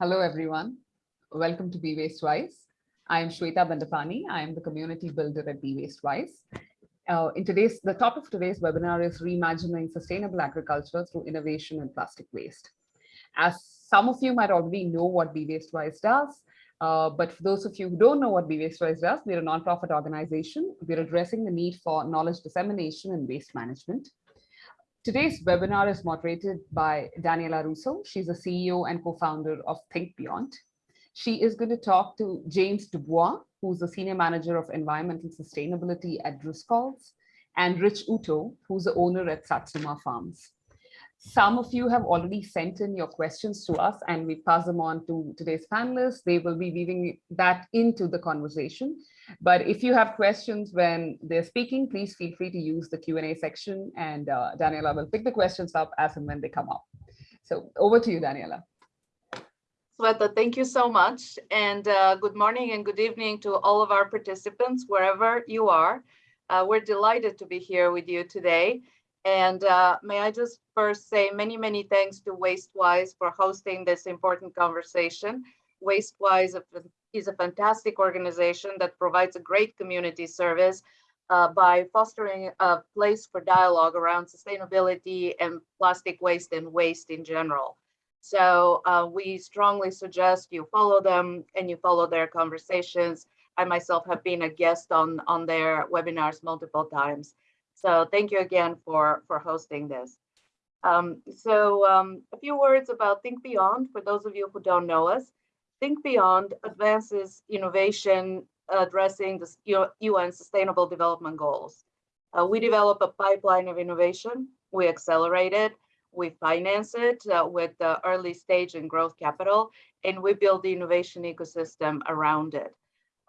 Hello, everyone. Welcome to Be Waste Wise. I am Shweta Bandapani. I am the community builder at Be Waste Wise. Uh, in today's, the topic of today's webinar is reimagining sustainable agriculture through innovation and plastic waste. As some of you might already know what Be Waste Wise does, uh, but for those of you who don't know what Be Waste Wise does, we're a nonprofit organization. We're addressing the need for knowledge dissemination and waste management. Today's webinar is moderated by Daniella Russo. She's the CEO and co-founder of Think Beyond. She is going to talk to James Dubois, who's the Senior Manager of Environmental Sustainability at Driscoll's, and Rich Uto, who's the owner at Satsuma Farms. Some of you have already sent in your questions to us and we pass them on to today's panelists. They will be weaving that into the conversation. But if you have questions when they're speaking, please feel free to use the Q&A section and uh, Daniella will pick the questions up as and when they come up. So over to you, Daniella. Sweta, thank you so much. And uh, good morning and good evening to all of our participants, wherever you are. Uh, we're delighted to be here with you today. And uh, may I just first say many, many thanks to WasteWise for hosting this important conversation. WasteWise is a fantastic organization that provides a great community service uh, by fostering a place for dialogue around sustainability and plastic waste and waste in general. So uh, we strongly suggest you follow them and you follow their conversations. I myself have been a guest on, on their webinars multiple times. So thank you again for, for hosting this. Um, so um, a few words about Think Beyond for those of you who don't know us. Think Beyond advances innovation addressing the UN Sustainable Development Goals. Uh, we develop a pipeline of innovation, we accelerate it, we finance it uh, with the early stage and growth capital, and we build the innovation ecosystem around it.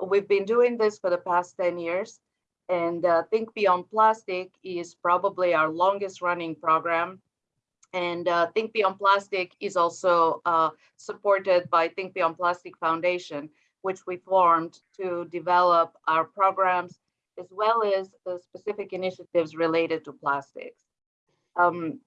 We've been doing this for the past 10 years, and uh, Think Beyond Plastic is probably our longest running program. And uh, Think Beyond Plastic is also uh, supported by Think Beyond Plastic Foundation, which we formed to develop our programs as well as specific initiatives related to plastics. Um,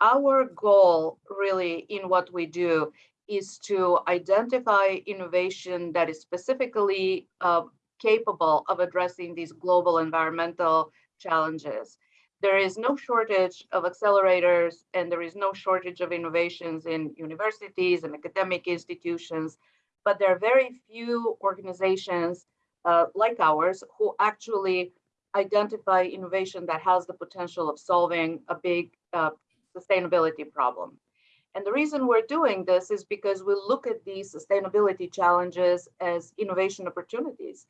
our goal really in what we do is to identify innovation that is specifically uh, capable of addressing these global environmental challenges. There is no shortage of accelerators and there is no shortage of innovations in universities and academic institutions, but there are very few organizations uh, like ours who actually identify innovation that has the potential of solving a big uh, sustainability problem. And the reason we're doing this is because we look at these sustainability challenges as innovation opportunities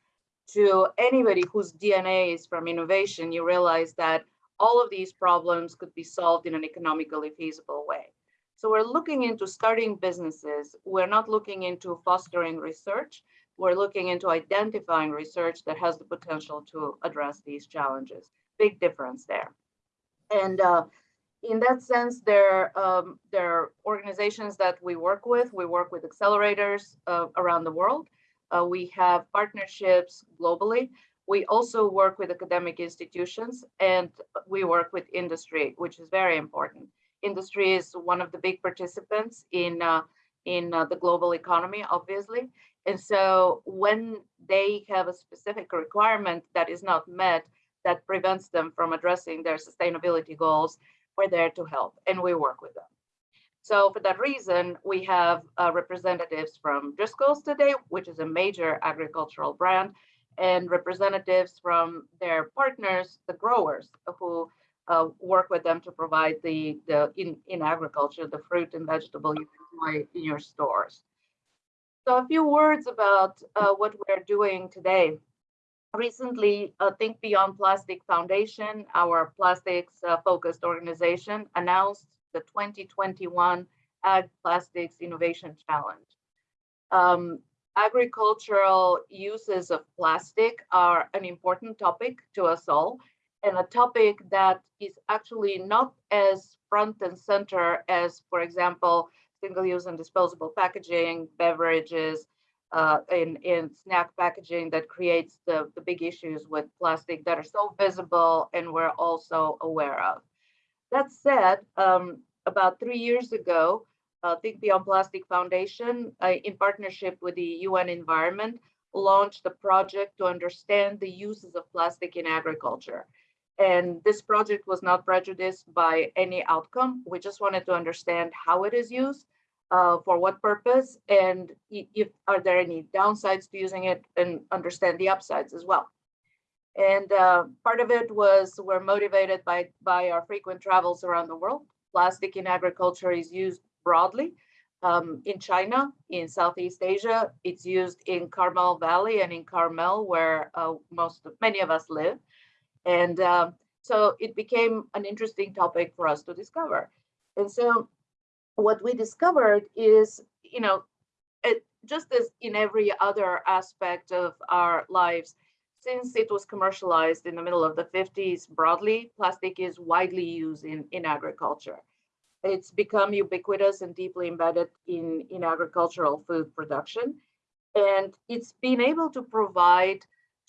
to anybody whose DNA is from innovation, you realize that all of these problems could be solved in an economically feasible way. So we're looking into starting businesses. We're not looking into fostering research. We're looking into identifying research that has the potential to address these challenges. Big difference there. And uh, in that sense, there, um, there are organizations that we work with. We work with accelerators uh, around the world. Uh, we have partnerships globally. We also work with academic institutions and we work with industry, which is very important. Industry is one of the big participants in, uh, in uh, the global economy, obviously. And so when they have a specific requirement that is not met, that prevents them from addressing their sustainability goals, we're there to help and we work with them. So for that reason, we have uh, representatives from Driscoll's today, which is a major agricultural brand, and representatives from their partners, the growers, who uh, work with them to provide the, the in, in agriculture, the fruit and vegetable you enjoy in your stores. So a few words about uh, what we're doing today. Recently, uh, Think Beyond Plastic Foundation, our plastics uh, focused organization, announced the 2021 Ag Plastics Innovation Challenge. Um, agricultural uses of plastic are an important topic to us all and a topic that is actually not as front and center as, for example, single-use and disposable packaging, beverages, uh, in, in snack packaging that creates the, the big issues with plastic that are so visible and we're also aware of. That said, um, about three years ago, uh, Think Beyond Plastic Foundation, uh, in partnership with the UN Environment, launched a project to understand the uses of plastic in agriculture. And this project was not prejudiced by any outcome. We just wanted to understand how it is used, uh, for what purpose, and if are there any downsides to using it, and understand the upsides as well. And uh, part of it was we're motivated by by our frequent travels around the world. Plastic in agriculture is used broadly. Um, in China, in Southeast Asia, it's used in Carmel Valley and in Carmel, where uh, most of, many of us live. And um, so it became an interesting topic for us to discover. And so what we discovered is, you know, it, just as in every other aspect of our lives, since it was commercialized in the middle of the 50s broadly, plastic is widely used in, in agriculture. It's become ubiquitous and deeply embedded in, in agricultural food production. And it's been able to provide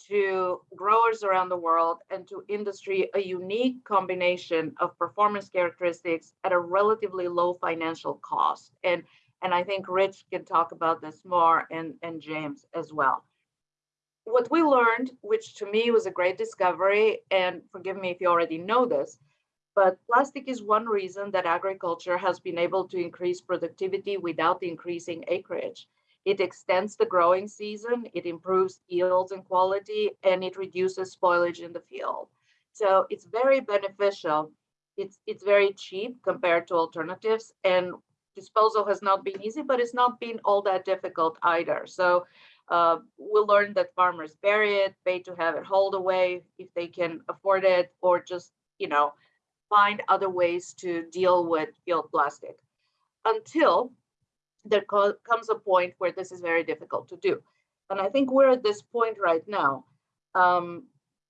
to growers around the world and to industry a unique combination of performance characteristics at a relatively low financial cost. And, and I think Rich can talk about this more and, and James as well. What we learned, which to me was a great discovery, and forgive me if you already know this, but plastic is one reason that agriculture has been able to increase productivity without increasing acreage. It extends the growing season, it improves yields and quality, and it reduces spoilage in the field. So it's very beneficial. It's, it's very cheap compared to alternatives and disposal has not been easy, but it's not been all that difficult either. So uh, we'll learn that farmers bury it, pay to have it hauled away if they can afford it, or just, you know, find other ways to deal with field plastic until there co comes a point where this is very difficult to do. And I think we're at this point right now. Um,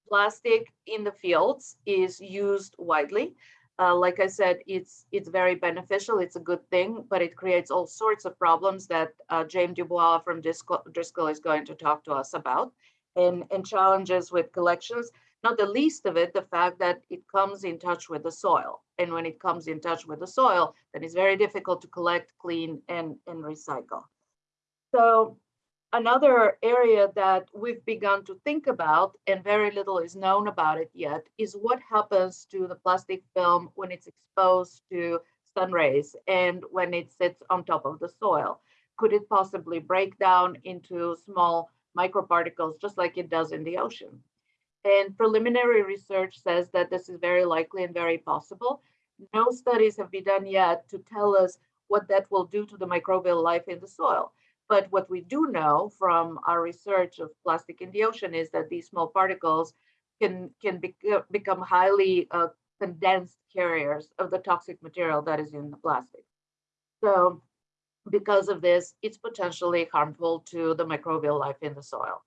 plastic in the fields is used widely. Uh, like I said, it's it's very beneficial. It's a good thing, but it creates all sorts of problems that uh, James Dubois from Driscoll, Driscoll is going to talk to us about, and and challenges with collections. Not the least of it, the fact that it comes in touch with the soil. And when it comes in touch with the soil, then it's very difficult to collect, clean, and, and recycle. So another area that we've begun to think about, and very little is known about it yet, is what happens to the plastic film when it's exposed to sun rays and when it sits on top of the soil. Could it possibly break down into small microparticles just like it does in the ocean? And preliminary research says that this is very likely and very possible. No studies have been done yet to tell us what that will do to the microbial life in the soil. But what we do know from our research of plastic in the ocean is that these small particles can, can be, become highly uh, condensed carriers of the toxic material that is in the plastic. So because of this, it's potentially harmful to the microbial life in the soil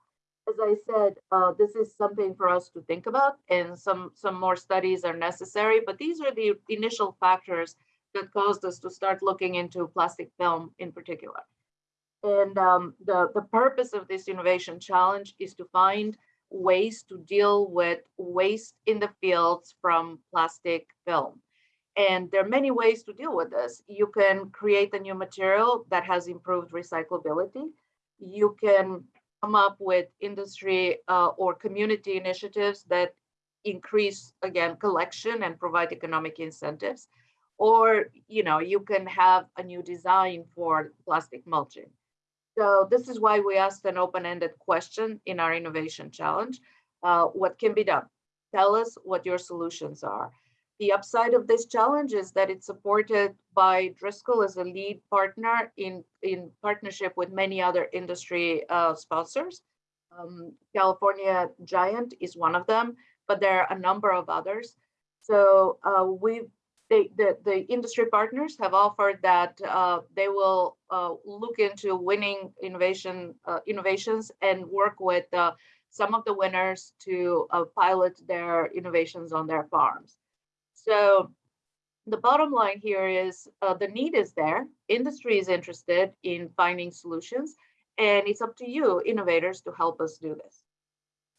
as I said, uh, this is something for us to think about and some, some more studies are necessary, but these are the initial factors that caused us to start looking into plastic film in particular. And um, the, the purpose of this innovation challenge is to find ways to deal with waste in the fields from plastic film. And there are many ways to deal with this. You can create a new material that has improved recyclability. You can come up with industry uh, or community initiatives that increase, again, collection and provide economic incentives. Or, you know, you can have a new design for plastic mulching. So this is why we asked an open-ended question in our innovation challenge. Uh, what can be done? Tell us what your solutions are. The upside of this challenge is that it's supported by Driscoll as a lead partner in, in partnership with many other industry uh, sponsors. Um, California Giant is one of them, but there are a number of others. So uh, we, they, the, the industry partners have offered that uh, they will uh, look into winning innovation uh, innovations and work with uh, some of the winners to pilot their innovations on their farms. So the bottom line here is uh, the need is there. Industry is interested in finding solutions, and it's up to you, innovators, to help us do this.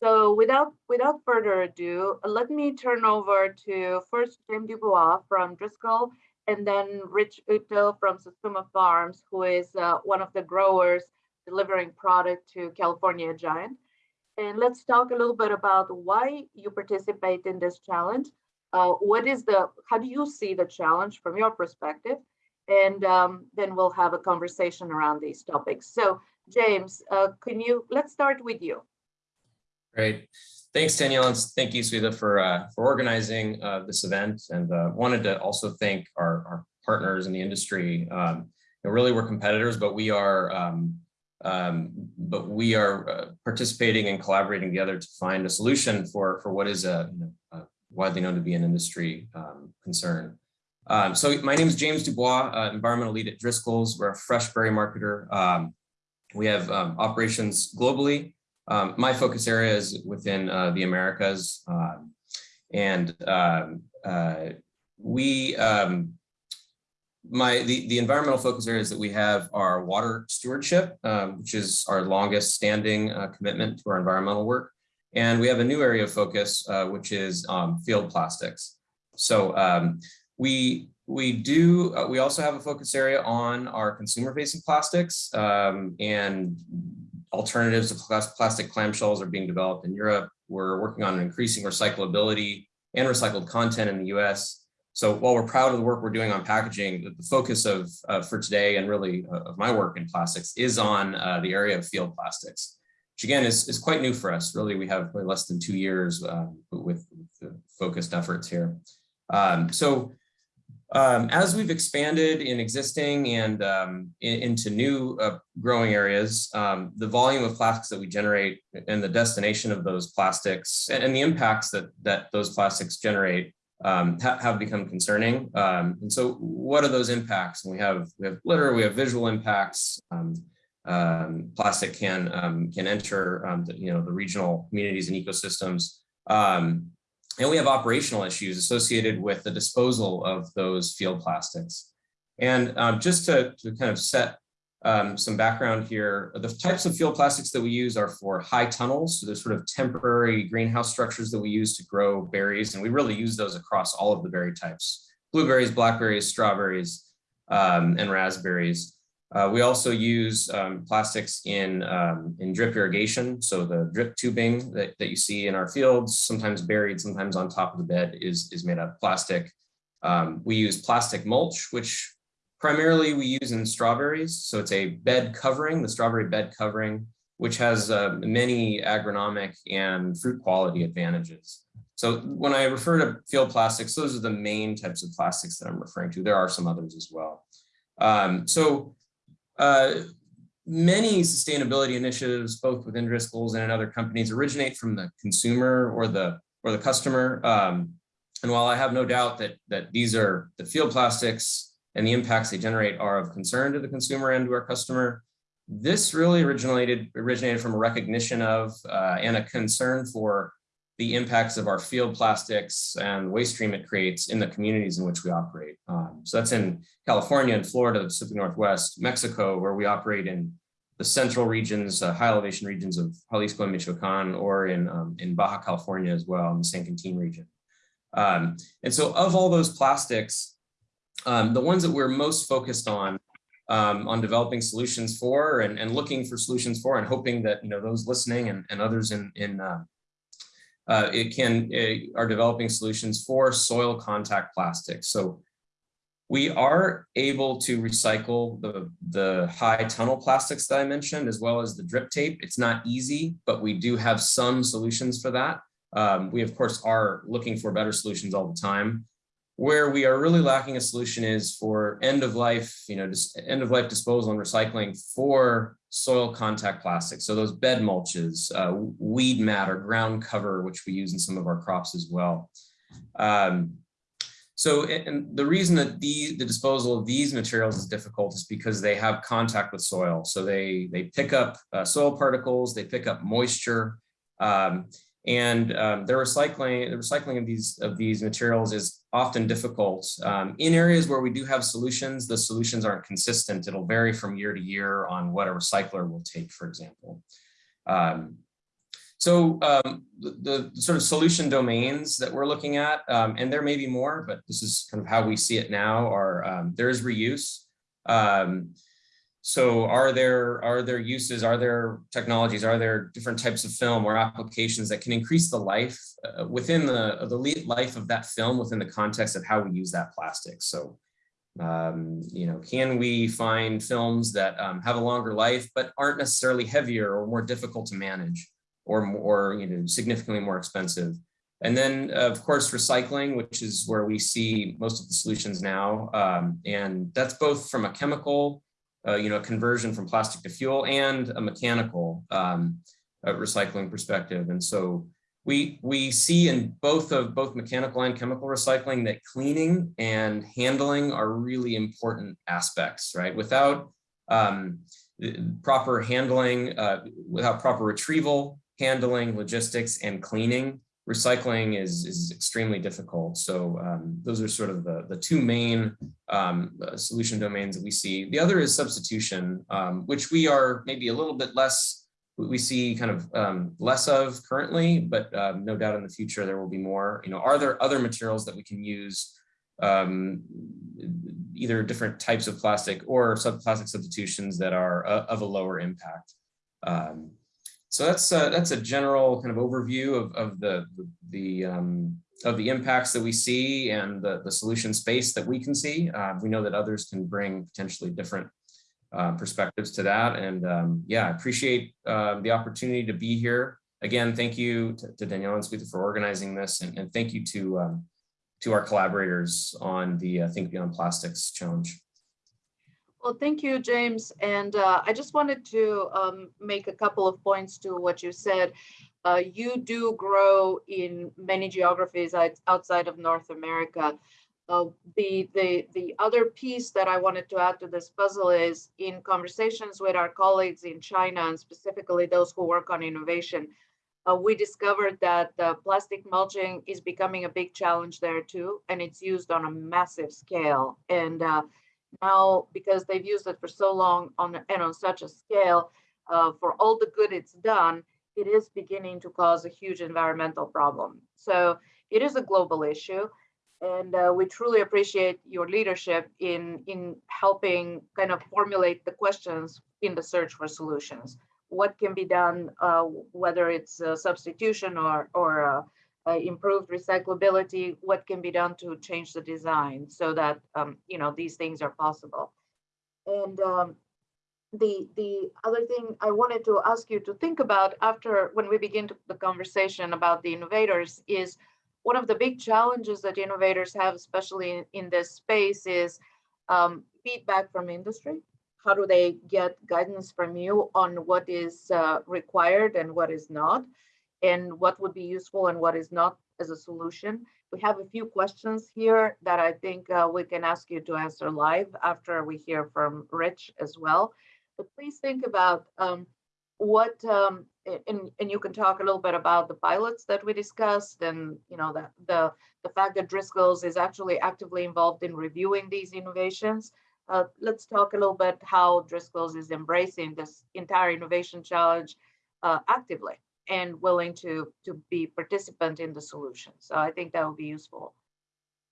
So without without further ado, let me turn over to first James Dubois from Driscoll and then Rich Uto from Satsuma Farms, who is uh, one of the growers delivering product to California Giant. And let's talk a little bit about why you participate in this challenge. Uh, what is the, how do you see the challenge from your perspective? And um, then we'll have a conversation around these topics. So James, uh, can you, let's start with you. Great. Thanks, Danielle, and thank you, Swetha, for, uh, for organizing uh, this event. And uh, wanted to also thank our, our partners in the industry. Um, you know, really, we're competitors, but we are um, um, but we are uh, participating and collaborating together to find a solution for, for what is a, a widely known to be an industry um, concern. Um, so my name is James Dubois, uh, environmental lead at Driscoll's. We're a fresh berry marketer. Um, we have operations globally. Um, my focus area is within uh, the Americas. and uh, we my the, the environmental focus areas that we have are water stewardship, um, which is our longest standing uh, commitment to our environmental work. And we have a new area of focus, uh, which is um, field plastics. So um, we we do uh, we also have a focus area on our consumer facing plastics um, and alternatives to plastic clamshells are being developed in Europe. We're working on increasing recyclability and recycled content in the US. So while we're proud of the work we're doing on packaging, the focus of uh, for today and really uh, of my work in plastics is on uh, the area of field plastics, which again is, is quite new for us. Really, we have less than two years um, with, with focused efforts here. Um, so um, as we've expanded in existing and um, in, into new uh, growing areas, um, the volume of plastics that we generate and the destination of those plastics and, and the impacts that, that those plastics generate um, ha have become concerning. Um, and so what are those impacts? And we have, we have litter, we have visual impacts. Um, um plastic can, um, can enter um, the, you know, the regional communities and ecosystems. And we have operational issues associated with the disposal of those field plastics. And just to, to kind of set um, some background here. The types of field plastics that we use are for high tunnels. So there's sort of temporary greenhouse structures that we use to grow berries. And we really use those across all of the berry types, blueberries, blackberries, strawberries, um, and raspberries. Uh, we also use um, plastics in, um, in drip irrigation. So the drip tubing that, that you see in our fields, sometimes buried, sometimes on top of the bed is, is made of plastic. Um, we use plastic mulch, which Primarily we use in strawberries. So it's a bed covering, the strawberry bed covering, which has uh, many agronomic and fruit quality advantages. So when I refer to field plastics, those are the main types of plastics that I'm referring to. There are some others as well. Um, so uh, many sustainability initiatives, both within Driscoll's and in other companies, originate from the consumer or the or the customer. Um, and while I have no doubt that that these are the field plastics and the impacts they generate are of concern to the consumer and to our customer. This really originated, originated from a recognition of uh, and a concern for the impacts of our field plastics and waste stream it creates in the communities in which we operate. Um, so that's in California and Florida, the Pacific Northwest, Mexico, where we operate in the central regions, uh, high elevation regions of Jalisco and Michoacan, or in, um, in Baja California as well, in the San Quintin region. Um, and so of all those plastics, um, the ones that we're most focused on um, on developing solutions for and, and looking for solutions for and hoping that you know those listening and, and others in in uh, uh, it can uh, are developing solutions for soil contact plastics. So we are able to recycle the, the high tunnel plastics that I mentioned, as well as the drip tape. It's not easy, but we do have some solutions for that. Um, we, of course, are looking for better solutions all the time. Where we are really lacking a solution is for end of life, you know, just end of life disposal and recycling for soil contact plastics. So those bed mulches, uh, weed matter, ground cover, which we use in some of our crops as well. Um, so and the reason that the, the disposal of these materials is difficult is because they have contact with soil. So they, they pick up uh, soil particles, they pick up moisture, um, and um, the recycling the recycling of these of these materials is often difficult. Um, in areas where we do have solutions the solutions aren't consistent. It'll vary from year to year on what a recycler will take for example. Um, So um, the, the sort of solution domains that we're looking at, um, and there may be more, but this is kind of how we see it now, are um, there is reuse. So are there are there uses, are there technologies, are there different types of film or applications that can increase the life uh, within the, the life of that film within the context of how we use that plastic? So um, you know, can we find films that um, have a longer life, but aren't necessarily heavier or more difficult to manage or more, you know, significantly more expensive? And then, of course, recycling, which is where we see most of the solutions now. Um, and that's both from a chemical, uh, you know, conversion from plastic to fuel and a mechanical um, uh, recycling perspective. And so we, we see in both of both mechanical and chemical recycling that cleaning and handling are really important aspects, right? Without um, proper handling, uh, without proper retrieval, handling, logistics, and cleaning, recycling is, is extremely difficult. So um, those are sort of the, the two main um, uh, solution domains that we see. The other is substitution, um, which we are maybe a little bit less we see kind of um, less of currently, but um, no doubt in the future there will be more. You know, are there other materials that we can use, um, either different types of plastic or sub plastic substitutions that are uh, of a lower impact? So that's uh, that's a general kind of overview of, of the the, um, of the impacts that we see and the, the solution space that we can see. Uh, we know that others can bring potentially different uh, perspectives to that. And um, yeah, I appreciate uh, the opportunity to be here. Again, thank you to, to Danielle and Swetha for organizing this, and, and thank you to um, to our collaborators on the uh, Think Beyond Plastics Challenge. Well, thank you, James. And uh, I just wanted to um, make a couple of points to what you said. Uh, you do grow in many geographies outside of North America. Uh, the, the, the other piece that I wanted to add to this puzzle is in conversations with our colleagues in China and specifically those who work on innovation, uh, we discovered that plastic mulching is becoming a big challenge there too, and it's used on a massive scale. And uh, now, because they've used it for so long on and on such a scale, uh, for all the good it's done, it is beginning to cause a huge environmental problem. So it is a global issue and uh, we truly appreciate your leadership in in helping kind of formulate the questions in the search for solutions what can be done uh, whether it's substitution or or uh, improved recyclability what can be done to change the design so that um, you know these things are possible and um, the the other thing I wanted to ask you to think about after when we begin to, the conversation about the innovators is one of the big challenges that innovators have, especially in, in this space, is um, feedback from industry. How do they get guidance from you on what is uh, required and what is not, and what would be useful and what is not as a solution? We have a few questions here that I think uh, we can ask you to answer live after we hear from Rich as well. But please think about um, what um, and, and you can talk a little bit about the pilots that we discussed and you know that the the fact that Driscoll's is actually actively involved in reviewing these innovations. Uh, let's talk a little bit how Driscoll's is embracing this entire innovation challenge uh, actively and willing to to be participant in the solution. So I think that will be useful.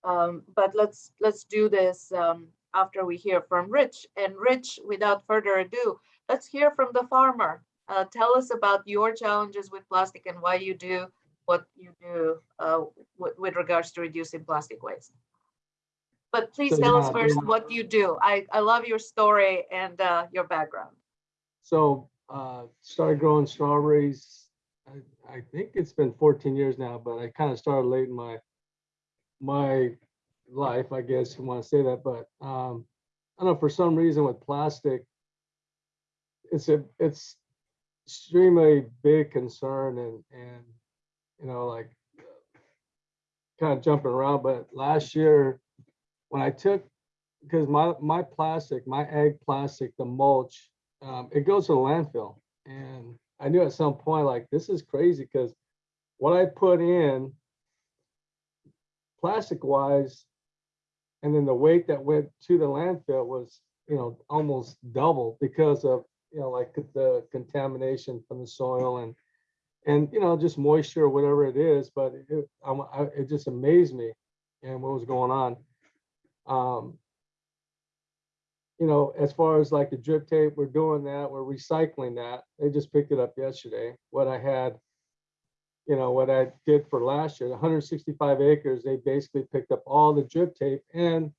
Um, but let's let's do this um, after we hear from Rich. And Rich, without further ado, let's hear from the farmer uh, tell us about your challenges with plastic and why you do what you do uh, with regards to reducing plastic waste. But please So, tell us first yeah. what you do. I, I love your story and uh, your background. So uh, started growing strawberries. I, I think it's been 14 years now, but I kind of started late in my my life, I guess you want to say that. But um, I don't know for some reason with plastic, it's a it's extremely big concern and and you know like kind of jumping around. But last year when I took because my my plastic, my ag plastic, the mulch, um, it goes to the landfill. And I knew at some point, like, this is crazy because what I put in plastic wise, and then the weight that went to the landfill was, you know, almost double because of, you know, like the contamination from the soil and and, you know, just moisture or whatever it is, but it, I'm- it just amazed me and what was going on. Um, you know, as far as like the drip tape, we're doing that, we're recycling that. They just picked it up yesterday. What I had, you know, what I did for last year, hundred sixty-five acres, they basically picked up all the drip tape and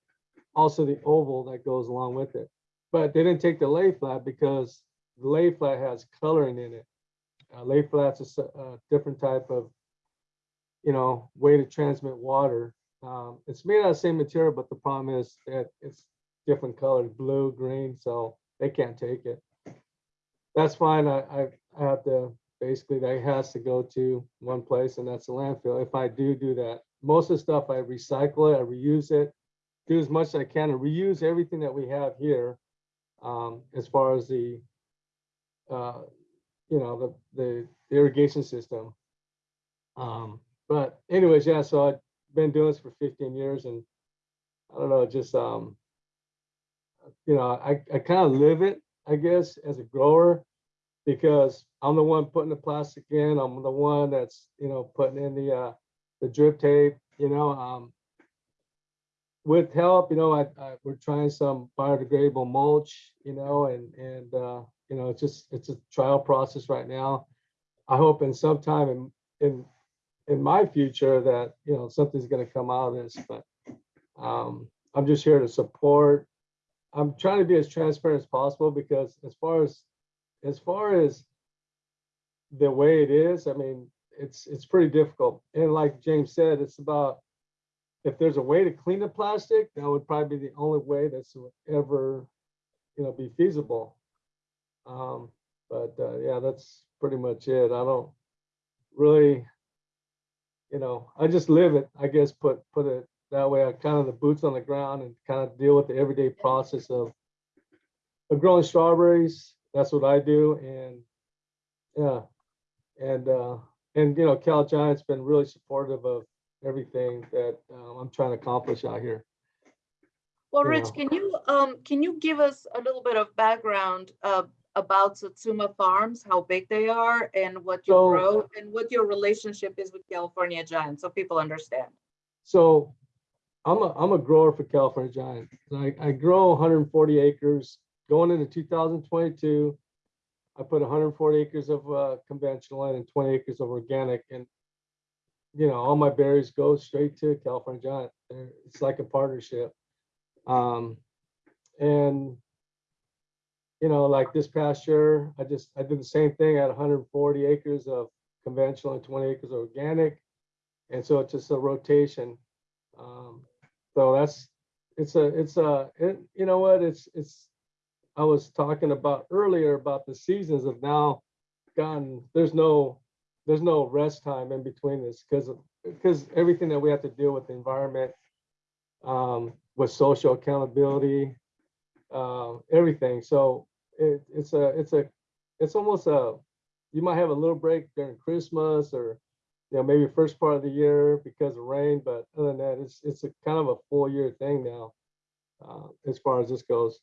also the oval that goes along with it. But they didn't take the lay flat because the lay flat has coloring in it. Uh, lay flat's a different type of, you know, way to transmit water. Um, it's made out of the same material, but the problem is that it's different colors, blue, green, so they can't take it. That's fine. I, I, have to, basically, that has to go to one place and that's the landfill. If I do do that, most of the stuff I recycle it, I reuse it, do as much as I can and reuse everything that we have here. Um, as far as the, uh, you know, the, the irrigation system. Um, but anyways, yeah, so I've been doing this for fifteen years and I don't know, just, um, you know, I, I kind of live it, I guess, as a grower because I'm the one putting the plastic in. I'm the one that's, you know, putting in the, uh, the drip tape, you know, um, with help, you know, I, I, we're trying some biodegradable mulch, you know, and, and, uh, you know, it's just, it's a trial process right now. I hope in some time in, in, in my future that, you know, something's gonna come out of this, but, um, I'm just here to support. I'm trying to be as transparent as possible because as far as, as far as the way it is, I mean, it's, it's pretty difficult. And like James said, it's about, if there's a way to clean the plastic, that would probably be the only way that's ever, you know, be feasible. Um, but, uh, yeah, that's pretty much it. I don't really, you know, I just live it, I guess, put, put it that way. I kind of the boots on the ground and kind of deal with the everyday process of, of growing strawberries. That's what I do. And, yeah, and, uh, and, you know, Cal Giant's been really supportive of everything that uh, I'm trying to accomplish out here. Well, Rich, can you, um, can you give us a little bit of background, uh, about Satsuma Farms, how big they are and what you So- grow and what your relationship is with California Giant, so people understand? So I'm a, I'm a grower for California Giant. I, I grow 140 acres. Going into 2022, I put 140 acres of uh, conventional in and 20 acres of organic. And, you know, all my berries go straight to California Giant. They're- It's like a partnership. Um, and, you know, like this past year, I just, I did the same thing. I had 140 acres of conventional and 20 acres of organic. And so it's just a rotation. Um, so that's, it's a, it's a, it, you know what, it's, it's, I was talking about earlier about the seasons of now gone, there's no, there's no rest time in between this because, because everything that we have to deal with the environment, um, with social accountability, uh, everything. So it, it's a, it's a, it's almost a, you might have a little break during Christmas or, you know, maybe first part of the year because of rain, but other than that, it's, it's a kind of a full year thing now, uh, as far as this goes.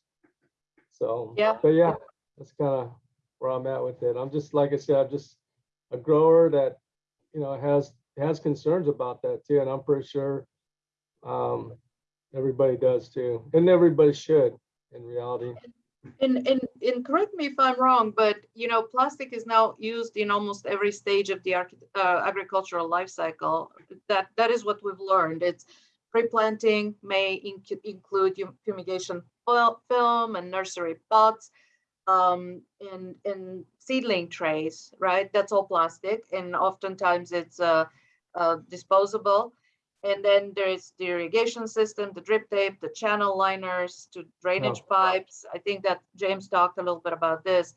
So, Yeah. but yeah, that's kind of where I'm at with it. I'm just, like I said, I'm just a grower that, you know, has, has concerns about that too, and I'm pretty sure, um, everybody does too, and everybody should in reality. And, and, and correct me if I'm wrong, but you know, plastic is now used in almost every stage of the uh, agricultural life cycle. That, that is what we've learned. It's pre-planting may inc- include fumigation film and nursery pots. Um, and, and seedling trays, right? That's all plastic and oftentimes it's, uh, uh, disposable. And then there is the irrigation system, the drip tape, the channel liners to drainage pipes. I think that James talked a little bit about this.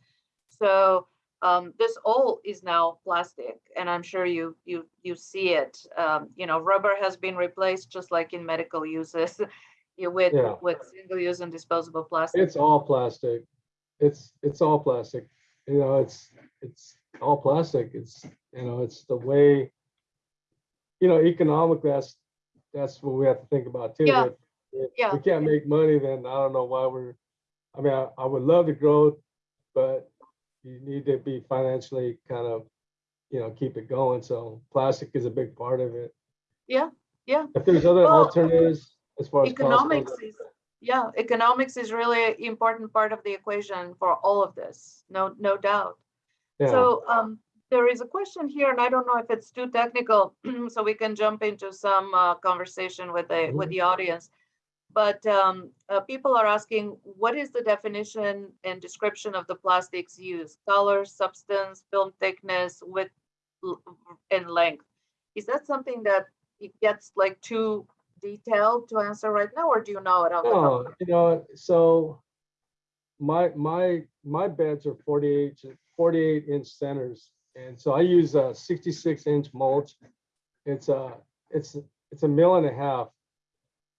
So um, this all is now plastic, and I'm sure you you you see it. Um, you know, rubber has been replaced just like in medical uses, with Yeah. with single use and disposable plastic. It's all plastic. It's, it's all plastic. You know, it's, it's all plastic. It's, you know, it's the way, you know, economically, that's, that's what we have to think about too. Yeah. If- if Yeah. We can't make money, then I don't know why we're, I mean, I, I would love to grow, but you need to be financially kind of you know, keep it going. So plastic is a big part of it. Yeah, yeah. If there's other Well, alternatives as far as cost Economics is, yeah, economics is really an important part of the equation for all of this, no, no doubt. yeah, So um, there is a question here, and I don't know if it's too technical, so we can jump into some uh, conversation with the, with the audience. But um, uh, people are asking, what is the definition and description of the plastics used? Color, substance, film thickness, width, and length? Is that something that it gets like too detailed to answer right now, or do you know it? No, you know, so my, my, my beds are 48, 48 inch centers. And so I use a 66 inch mulch. It's a, it's, it's a mil and a half.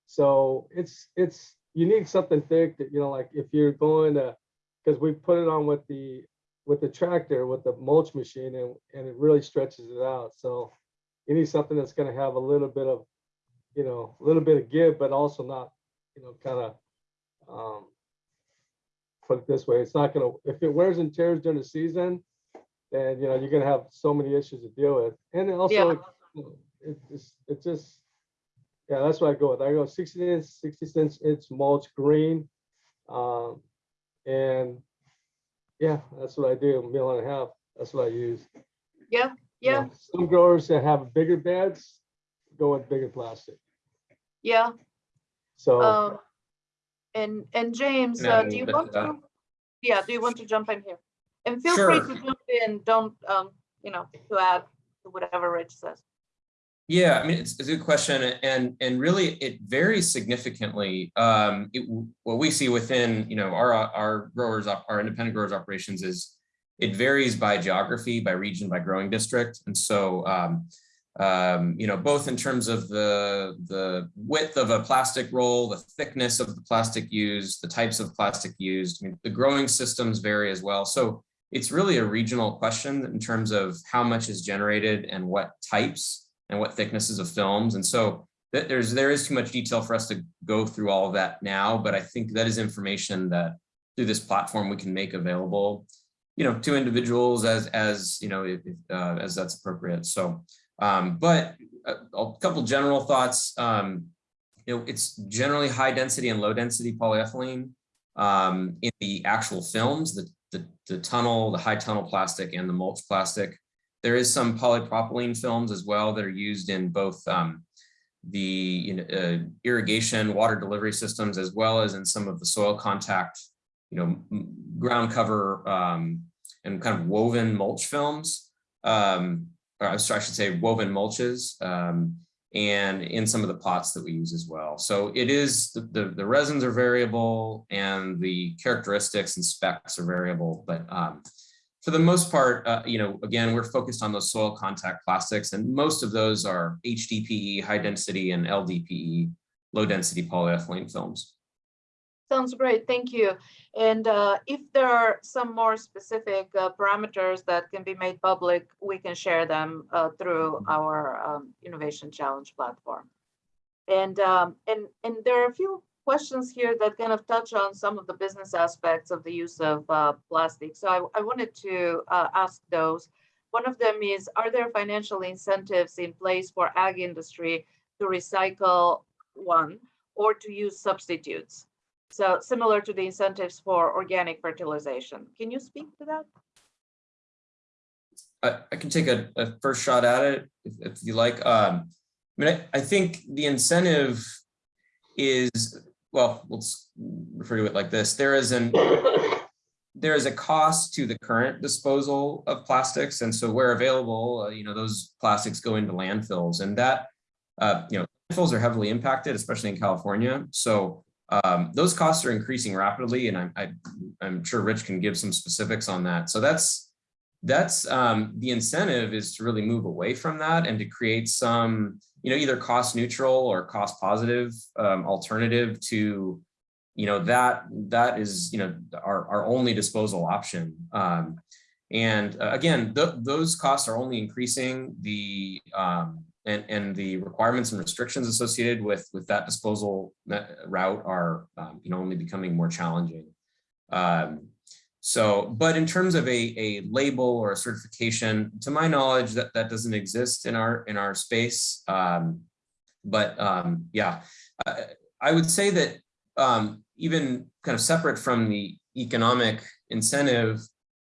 So it's, it's, you need something thick that, you know, like if you're going to, because we put it on with the, with the tractor, with the mulch machine and, and it really stretches it out. So you need something that's gonna have a little bit of, you know, a little bit of give, but also not, you know, kind of, um, put it this way, it's not gonna, if it wears and tears during the season, then, you know, you're gonna have so many issues to deal with. And also, you know, it just, it just, yeah, that's what I go with. I go sixty inch, sixty inch, inch mulch green. Um, and yeah, that's what I do, mil and a half. That's what I use. Yeah, You yeah, know, Some growers that have bigger beds go with bigger plastic. yeah. So, Um, and, and James, Can uh, do you little want to that? to? Yeah, do you want to jump in here? And feel free to jump in, don't, um, you know, to add to whatever Rich says. Yeah, I mean, it's, it's a good question and, and really it varies significantly. Um, it, what we see within, you know, our, our growers, our independent growers operations is it varies by geography, by region, by growing district. And so, um, um, you know, both in terms of the, the width of a plastic roll, the thickness of the plastic used, the types of plastic used, I mean, the growing systems vary as well. So it's really a regional question in terms of how much is generated and what types and what thicknesses of films. And so th- there's there is too much detail for us to go through all of that now, but I think that is information that through this platform we can make available, you know, to individuals as as you know if, uh, as that's appropriate. So, um, but a, a couple general thoughts. Um, you know, it's generally high density and low density polyethylene um, in the actual films, the, the the tunnel, the high tunnel plastic, and the mulch plastic. There is some polypropylene films as well that are used in both um, the you know, uh, irrigation water delivery systems as well as in some of the soil contact, you know, ground cover um, and kind of woven mulch films. Um, or I should say woven mulches um, and in some of the pots that we use as well. So it is the, the, the resins are variable and the characteristics and specs are variable, but um, for the most part, uh, you know, again, we're focused on those soil contact plastics, and most of those are HDPE, high density, and LDPE, low density polyethylene films. Sounds great, thank you. And uh, if there are some more specific uh, parameters that can be made public, we can share them uh, through our um, Innovation Challenge platform. And, um, and, and there are a few questions here that kind of touch on some of the business aspects of the use of uh, plastic. So I, I wanted to uh, ask those. One of them is, are there financial incentives in place for ag industry to recycle one or to use substitutes? So similar to the incentives for organic fertilization. Can you speak to that? I, I can take a, a first shot at it if, if you like. Um, I mean, I, I think the incentive is, well, let's refer to it like this. There is an, there is a cost to the current disposal of plastics. And so where available, uh, you know, those plastics go into landfills and that, uh, you know, landfills are heavily impacted, especially in California. So um, those costs are increasing rapidly and I, I, I'm sure Rich can give some specifics on that. So that's, that's um, the incentive is to really move away from that and to create some, you know, either cost neutral or cost positive um, alternative to, you know, that that is, you know, our, our only disposal option. Um, and uh, again, th those costs are only increasing the um, and, and the requirements and restrictions associated with with that disposal route are, um, you know, only becoming more challenging. Um, So, but in terms of a, a label or a certification, to my knowledge, that, that doesn't exist in our, in our space. Um, but um, yeah, I, I would say that um, even kind of separate from the economic incentive,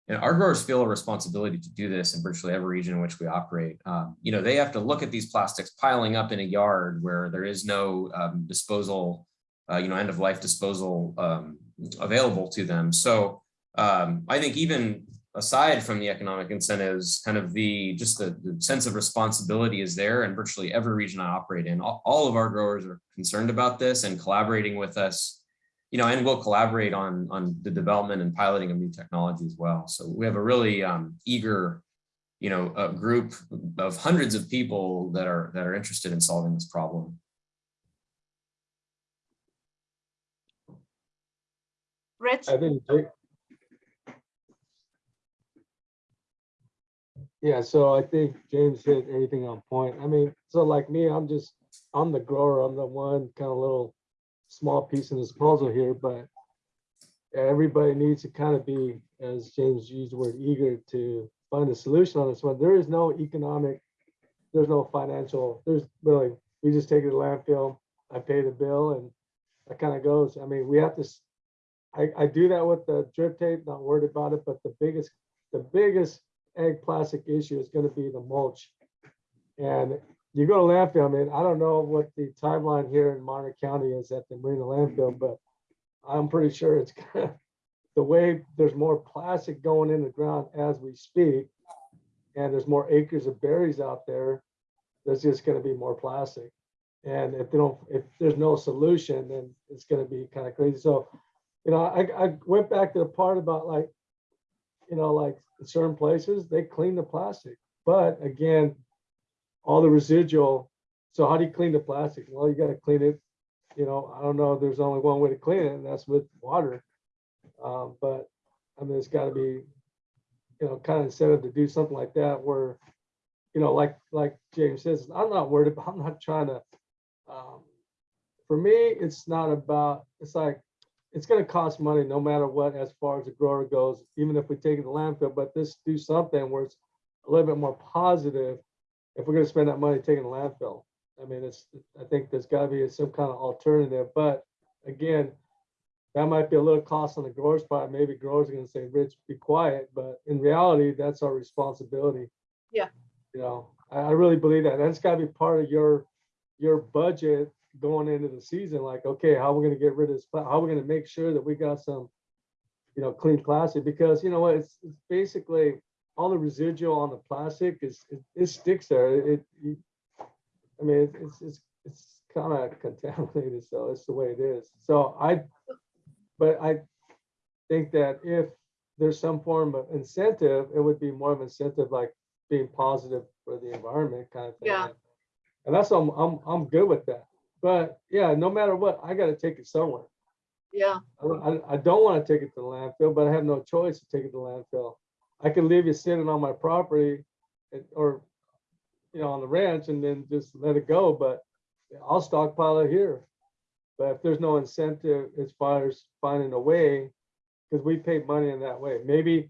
and our growers feel a responsibility to do this in virtually every region in which we operate. Um, you know, they have to look at these plastics piling up in a yard where there is no um, disposal, uh, you know, end of life disposal um, available to them. So um, I think even aside from the economic incentives, kind of the just the, the sense of responsibility is there and virtually every region I operate in. All, all of our growers are concerned about this and collaborating with us you know, and we'll collaborate on, on the development and piloting of new technology as well. So we have a really um, eager, you know, a group of hundreds of people that are that are interested in solving this problem. Rich, I think. Ja- Yeah, so I think James hit anything on point. I mean, so like me, I'm just, I'm the grower, I'm the one kind of little small piece in this puzzle here, but everybody needs to kind of be, as James used the word, eager to find a solution on this one. There is no economic, there's no financial, there's really, we just take it to landfill, I pay the bill and that kind of goes. I mean, we have to, I, I do that with the drip tape, not worried about it, but the biggest, the biggest ag plastic issue is gonna be the mulch. And you go to landfill, I mean, I don't know what the timeline here in Monterey County is at the Marina landfill, but I'm pretty sure it's gonna, the way there's more plastic going in the ground as we speak, and there's more acres of berries out there, there's just gonna be more plastic. And if they don't, if there's no solution, then it's gonna be kind of crazy. So, you know, I, I went back to the part about like, you know, like in certain places, they clean the plastic. But again, all the residual, so how do you clean the plastic? Well, you gotta clean it, you know, I don't know, there's only one way to clean it, and that's with water. Um, but, I mean, it's gotta be, you know, kind of incentive to do something like that where, you know, like, like James says, I'm not worried about, I'm not trying to, um, for me, it's not about, it's like, it's gonna cost money no matter what, as far as the grower goes, even if we take it to landfill, but this do something where it's a little bit more positive if we're gonna spend that money taking to landfill. I mean, it's, I think there's gotta be some kind of alternative, but again, that might be a little cost on the grower's part. Maybe growers are gonna say, Rich, be quiet, but in reality, that's our responsibility. Yeah. You know, I, I really believe that. That's gotta be part of your, your budget going into the season, like, okay, how we gonna get rid of this, pla- how we gonna make sure that we got some, you know, clean plastic, because you know what, it's, it's basically, all the residual on the plastic is, it, it sticks there, it, you- I mean, it's- it's, it's, it's kind of contaminated, so it's the way it is. So I, but I think that if there's some form of incentive, it would be more of incentive like being positive for the environment kind of thing. Yeah. And that's, I'm, I'm, I'm good with that. But yeah, no matter what, I gotta take it somewhere. yeah, I, don't- I, I don't want to take it to the landfill, but I have no choice to take it to the landfill. I can leave it sitting on my property or, you know, on the ranch and then just let it go, but I'll stockpile it here. But if there's no incentive as far as finding a way, because we pay money in that way, maybe,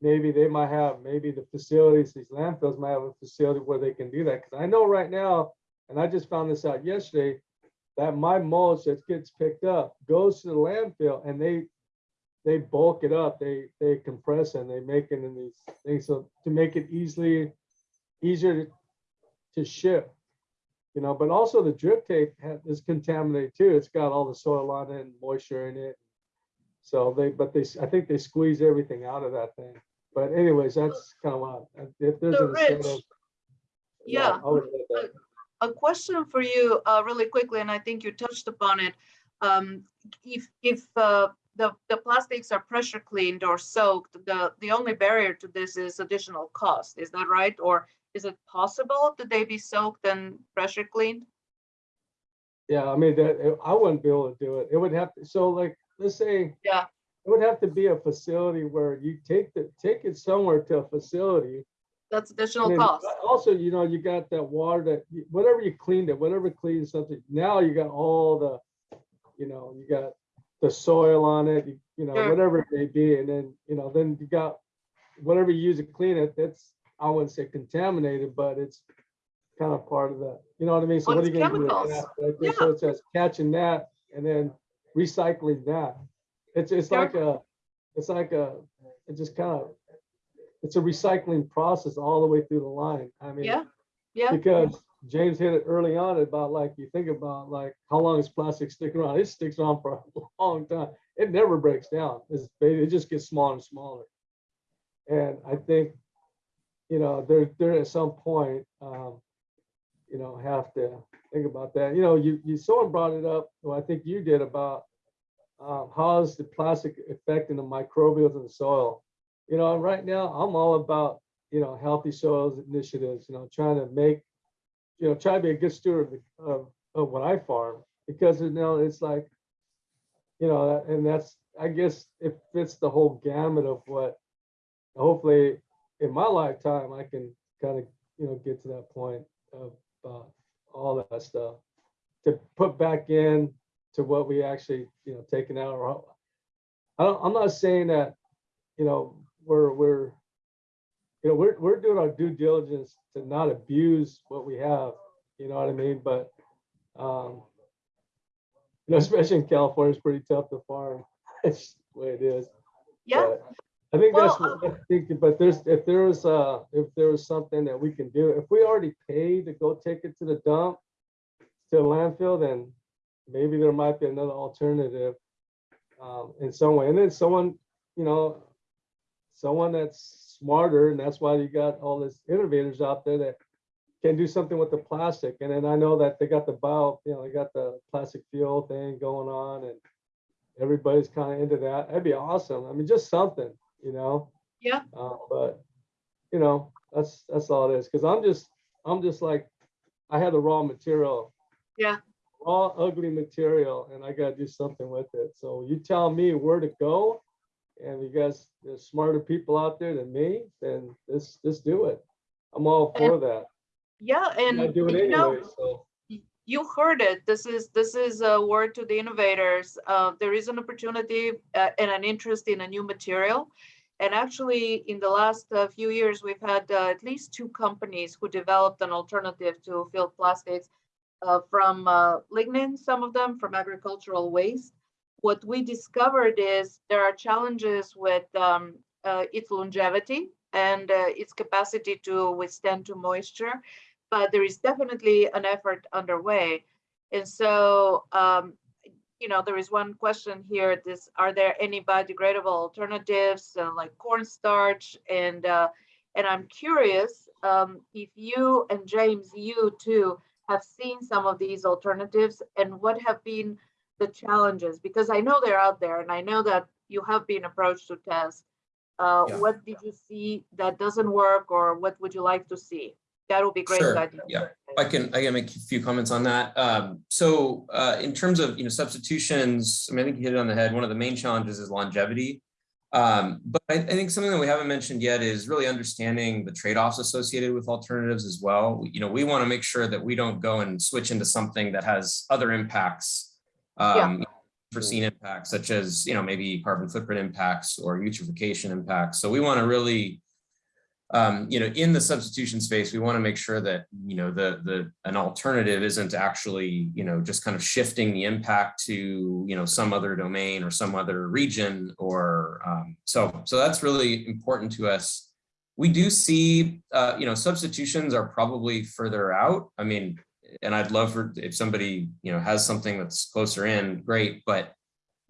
maybe they might have, maybe the facilities, these landfills might have a facility where they can do that. Because I know right now, and I just found this out yesterday, that my mulch that gets picked up goes to the landfill and they, they bulk it up, they, they compress and they make it in these things, so to make it easily, easier to, to ship. You know, but also the drip tape is contaminated too, it's got all the soil on it and moisture in it. So they, but they, I think they squeeze everything out of that thing, but anyways, that's kind of what, if there's So, an Rich, incentive. yeah, I would a question for you, uh, really quickly, and I think you touched upon it. Um, if, if, uh, the, the plastics are pressure cleaned or soaked, the, the only barrier to this is additional cost, is that right? Or is it possible that they be soaked and pressure cleaned? Yeah, I mean, that, I wouldn't be able to do it. It would have, to. so like, let's say. Yeah. It would have to be a facility where you take the, take it somewhere to a facility. That's additional cost. Also, you know, you got that water that, whatever you cleaned it, whatever cleans something, now you got all the, you know, you got the soil on it, you- you know, Sure. whatever it may be, and then, you know, then you got whatever you use to clean it, that's, I wouldn't say contaminated, but it's kind of part of that. you know what I mean? So Well, what are you gonna do with that? right there? So it's just catching that and then recycling that. It's, it's Sure. like a, it's like a, it just kind of, it's a recycling process all the way through the line. I mean, Yeah, yeah, because James hit it early on about like, you think about like, how long is plastic sticking around? It sticks around for a long time. It never breaks down. It's, it just gets smaller and smaller. And I think, you know, there, there at some point, um, you know, have to think about that. You know, you, you, someone brought it up, well, I think you did about um, how is the plastic affecting the microbials in the soil? You know, right now I'm all about, you know, healthy soils initiatives, you know, trying to make, you know, try to be a good steward of, of, of what I farm because, you know, it's like, you know, and that's, I guess it fits the whole gamut of what, hopefully in my lifetime, I can kind of, you know, get to that point of uh, all that stuff to put back in to what we actually, you know, taken out. I don't, I'm not saying that, you know, we're, we're, you know, we're, we're doing our due diligence to not abuse what we have, you know what I mean? But, um, you know, especially in California, it's pretty tough to farm. It's the way it is. yeah. But I think that's, Well, what I think, but there's, if there was, uh, if there was something that we can do, if we already paid to go take it to the dump, to the landfill, then maybe there might be another alternative, um, in some way. And then someone, you know, someone that's smarter, and that's why you got all these innovators out there that can do something with the plastic. And then I know that they got the bio, you know, they got the plastic fuel thing going on and everybody's kind of into that. That'd be awesome. I mean, just something, you know? Yeah. Uh, but, you know, that's, that's all it is. Cause I'm just, I'm just like, I had the raw material. Yeah. Raw ugly material and I gotta do something with it. So you tell me where to go. And you guys, there's smarter people out there than me, then let's, let's do it. I'm all for that. Yeah, and do it you know, so. you heard it. This is, this is a word to the innovators. Uh, there is an opportunity uh, and an interest in a new material. And actually, in the last uh, few years, we've had uh, at least two companies who developed an alternative to field plastics uh, from uh, lignin, some of them from agricultural waste. What we discovered is there are challenges with um, uh, its longevity and uh, its capacity to withstand to moisture but there is definitely an effort underway. And so, um, you know, there is one question here, this, are there any biodegradable alternatives uh, like cornstarch? And, uh, and I'm curious um, if you and James, you too, have seen some of these alternatives and what have been the challenges? Because I know they're out there and I know that you have been approached to test. Uh, Yeah. What did you see that doesn't work or what would you like to see? That would be great. Sure, yeah. I can, I can make a few comments on that. Um, so, uh, in terms of, you know, substitutions, I mean, I think you hit it on the head. One of the main challenges is longevity. Um, but I, I think something that we haven't mentioned yet is really understanding the trade-offs associated with alternatives as well. We- You know, we want to make sure that we don't go and switch into something that has other impacts. Um, foreseen impacts such as, you know, maybe carbon footprint impacts or eutrophication impacts. So we want to really um, you know, in the substitution space, we want to make sure that, you know, the, the, an alternative isn't actually, you know, just kind of shifting the impact to, you know, some other domain or some other region or, um, so, so that's really important to us. We do see, uh, you know, substitutions are probably further out. I mean, and I'd love for, if somebody, you know, has something that's closer in, great, but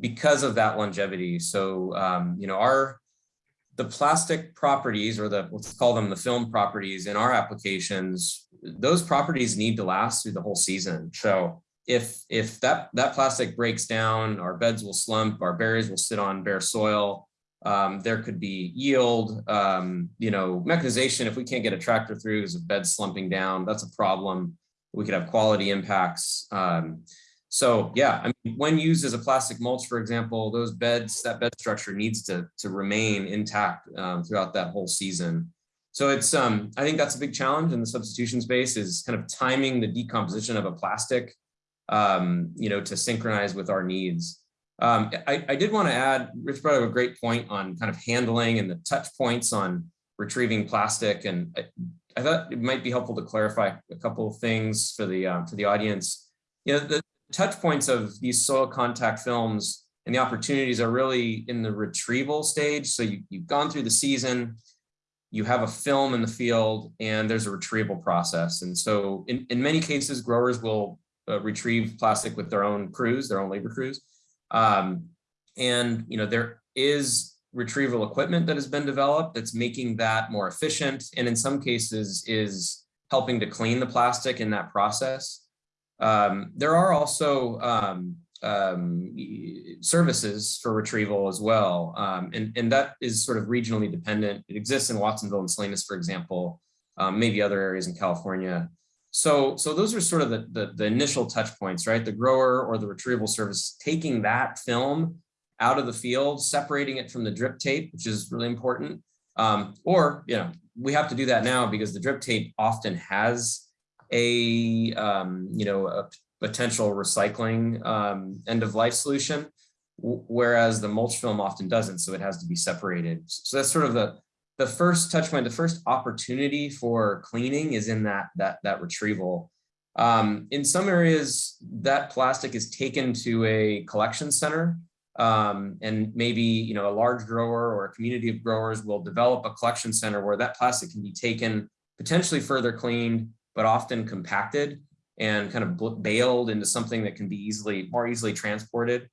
because of that longevity, so, um, you know, our, the plastic properties or the, let's call them the film properties in our applications, those properties need to last through the whole season. So if, if that, that plastic breaks down, our beds will slump, our berries will sit on bare soil. Um, there could be yield, um, you know, mechanization. If we can't get a tractor through because the bed's slumping down, that's a problem. We could have quality impacts. Um, so yeah, I mean, when used as a plastic mulch, for example, those beds, that bed structure needs to, to remain intact um, throughout that whole season. So it's, um, I think that's a big challenge in the substitution space is kind of timing the decomposition of a plastic, um, you know, to synchronize with our needs. Um, I, I did want to add, Rich brought up a great point on kind of handling and the touch points on retrieving plastic. And I, thought it might be helpful to clarify a couple of things for the, uh, for the audience. You know, the touch points of these soil contact films and the opportunities are really in the retrieval stage. So you, you've gone through the season, you have a film in the field and there's a retrieval process. And so in, in many cases, growers will uh, retrieve plastic with their own crews, their own labor crews. Um, and, you know, there is retrieval equipment that has been developed that's making that more efficient. And in some cases is helping to clean the plastic in that process. Um, there are also um, um, services for retrieval as well. Um, and, and that is sort of regionally dependent. It exists in Watsonville and Salinas, for example, um, maybe other areas in California. So, so those are sort of the, the, the initial touch points, right? The grower or the retrieval service taking that film out of the field, separating it from the drip tape, which is really important. Um, or, you know, we have to do that now because the drip tape often has a, um, you know, a potential recycling um, end of life solution, whereas the mulch film often doesn't, so it has to be separated. So that's sort of the, the first touch point, the first opportunity for cleaning is in that, that, that retrieval. Um, in some areas, that plastic is taken to a collection center um, and maybe you know a large grower or a community of growers will develop a collection center where that plastic can be taken, potentially further cleaned, but often compacted and kind of baled into something that can be easily more easily transported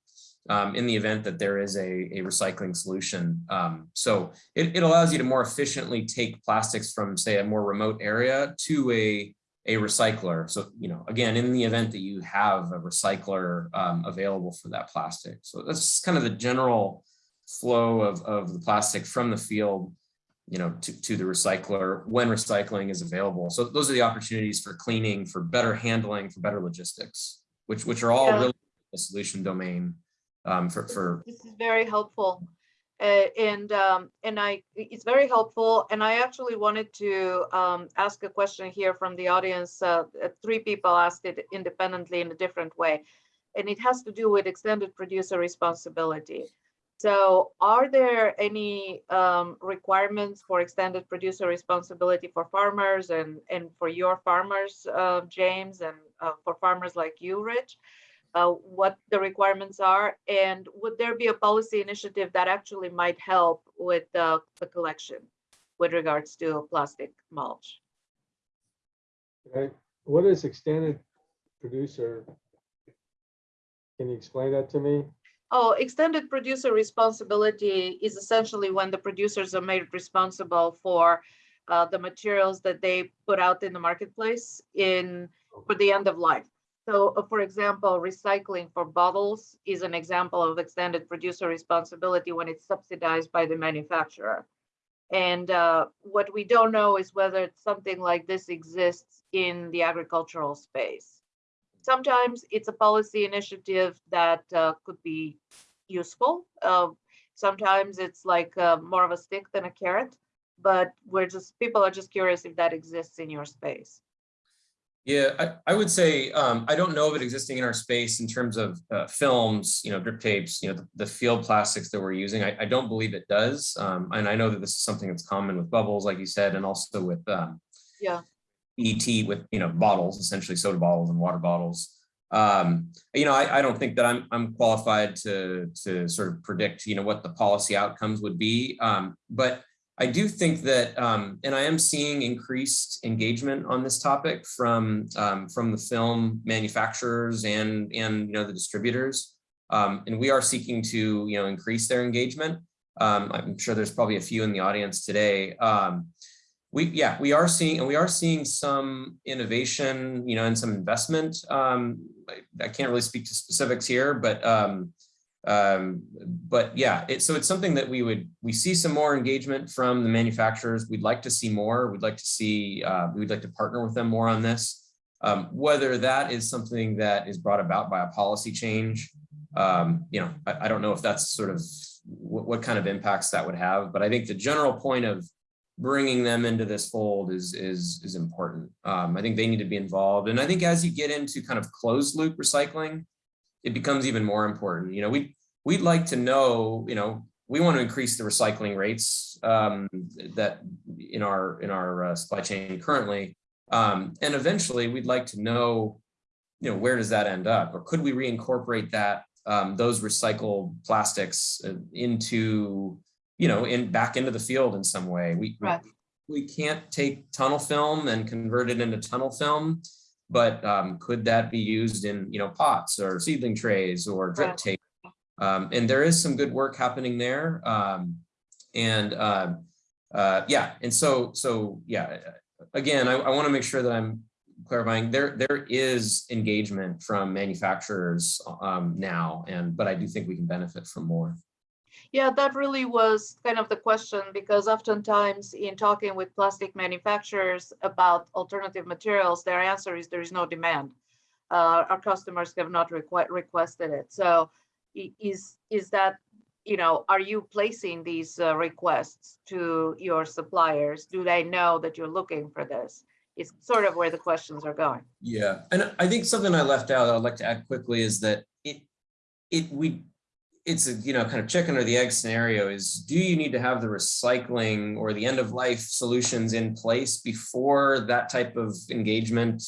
um, in the event that there is a, a recycling solution. Um, so it, it allows you to more efficiently take plastics from say a more remote area to a, a recycler. So, you know, again, in the event that you have a recycler um, available for that plastic. So that's kind of the general flow of, of the plastic from the field you know, to, to the recycler when recycling is available. So those are the opportunities for cleaning, for better handling, for better logistics, which which are all Yeah. really a solution domain um, for, for This is very helpful. Uh, and um, and I, it's very helpful. And I actually wanted to um, ask a question here from the audience. Uh, uh, three people asked it independently in a different way. And it has to do with extended producer responsibility. So are there any um, requirements for extended producer responsibility for farmers and, and for your farmers, uh, James, and uh, for farmers like you, Rich? Uh, what the requirements are, and would there be a policy initiative that actually might help with the, the collection with regards to plastic mulch? Okay, what is extended producer? Can you explain that to me? Oh, extended producer responsibility is essentially when the producers are made responsible for uh, the materials that they put out in the marketplace in for the end of life. So uh, for example, recycling for bottles is an example of extended producer responsibility when it's subsidized by the manufacturer. And uh, what we don't know is whether something like this exists in the agricultural space. Sometimes it's a policy initiative that uh, could be useful. Uh, sometimes it's like uh, more of a stick than a carrot, but we're just, people are just curious if that exists in your space. Yeah, I, I would say um, I don't know of it existing in our space in terms of uh, films, you know, drip tapes, you know, the, the, field plastics that we're using. I, I don't believe it does. Um, and I know that this is something that's common with bubbles, like you said, and also with um, yeah. ET with, you know, bottles, essentially soda bottles and water bottles. Um, you know, I, I don't think that I'm, I'm qualified to, to sort of predict, you know, what the policy outcomes would be. Um, but I do think that, um, and I am seeing increased engagement on this topic from um, from the film manufacturers and and you know the distributors, um, and we are seeking to you know increase their engagement. Um, I'm sure there's probably a few in the audience today. Um, we yeah we are seeing and we are seeing some innovation you know and some investment. Um, I, I, can't really speak to specifics here, but um, but yeah, it, so it's something that we would, we see some more engagement from the manufacturers. We'd like to see more. We'd like to see, uh, we'd like to partner with them more on this. Um, whether that is something that is brought about by a policy change, um, you know, I, I, don't know if that's sort of what, what kind of impacts that would have, but I think the general point of bringing them into this fold is is is important. Um, I think they need to be involved, and I think as you get into kind of closed loop recycling, it becomes even more important. You know, we we'd like to know, you know, we want to increase the recycling rates um, that in our in our uh, supply chain currently, um, and eventually we'd like to know, you know, where does that end up, or could we reincorporate that um, those recycled plastics uh, into, you know, in back into the field in some way. We Right. we can't take tunnel film and convert it into tunnel film, but um, could that be used in, you know, pots or seedling trays or drip tape? Um, and there is some good work happening there. Um, and um, uh, yeah, and so so yeah, again, I, I want to make sure that I'm clarifying there there is engagement from manufacturers um, now, and but I do think we can benefit from more. Yeah, that really was kind of the question because oftentimes in talking with plastic manufacturers about alternative materials, their answer is there is no demand. Uh, our customers have not requ- requested it. So is is that you know are you placing these uh, requests to your suppliers? Do they know that you're looking for this? It's sort of where the questions are going. Yeah, and I think something I left out I'd like to add quickly is that it it we it's a you know kind of chicken or the egg scenario is do you need to have the recycling or the end of life solutions in place before that type of engagement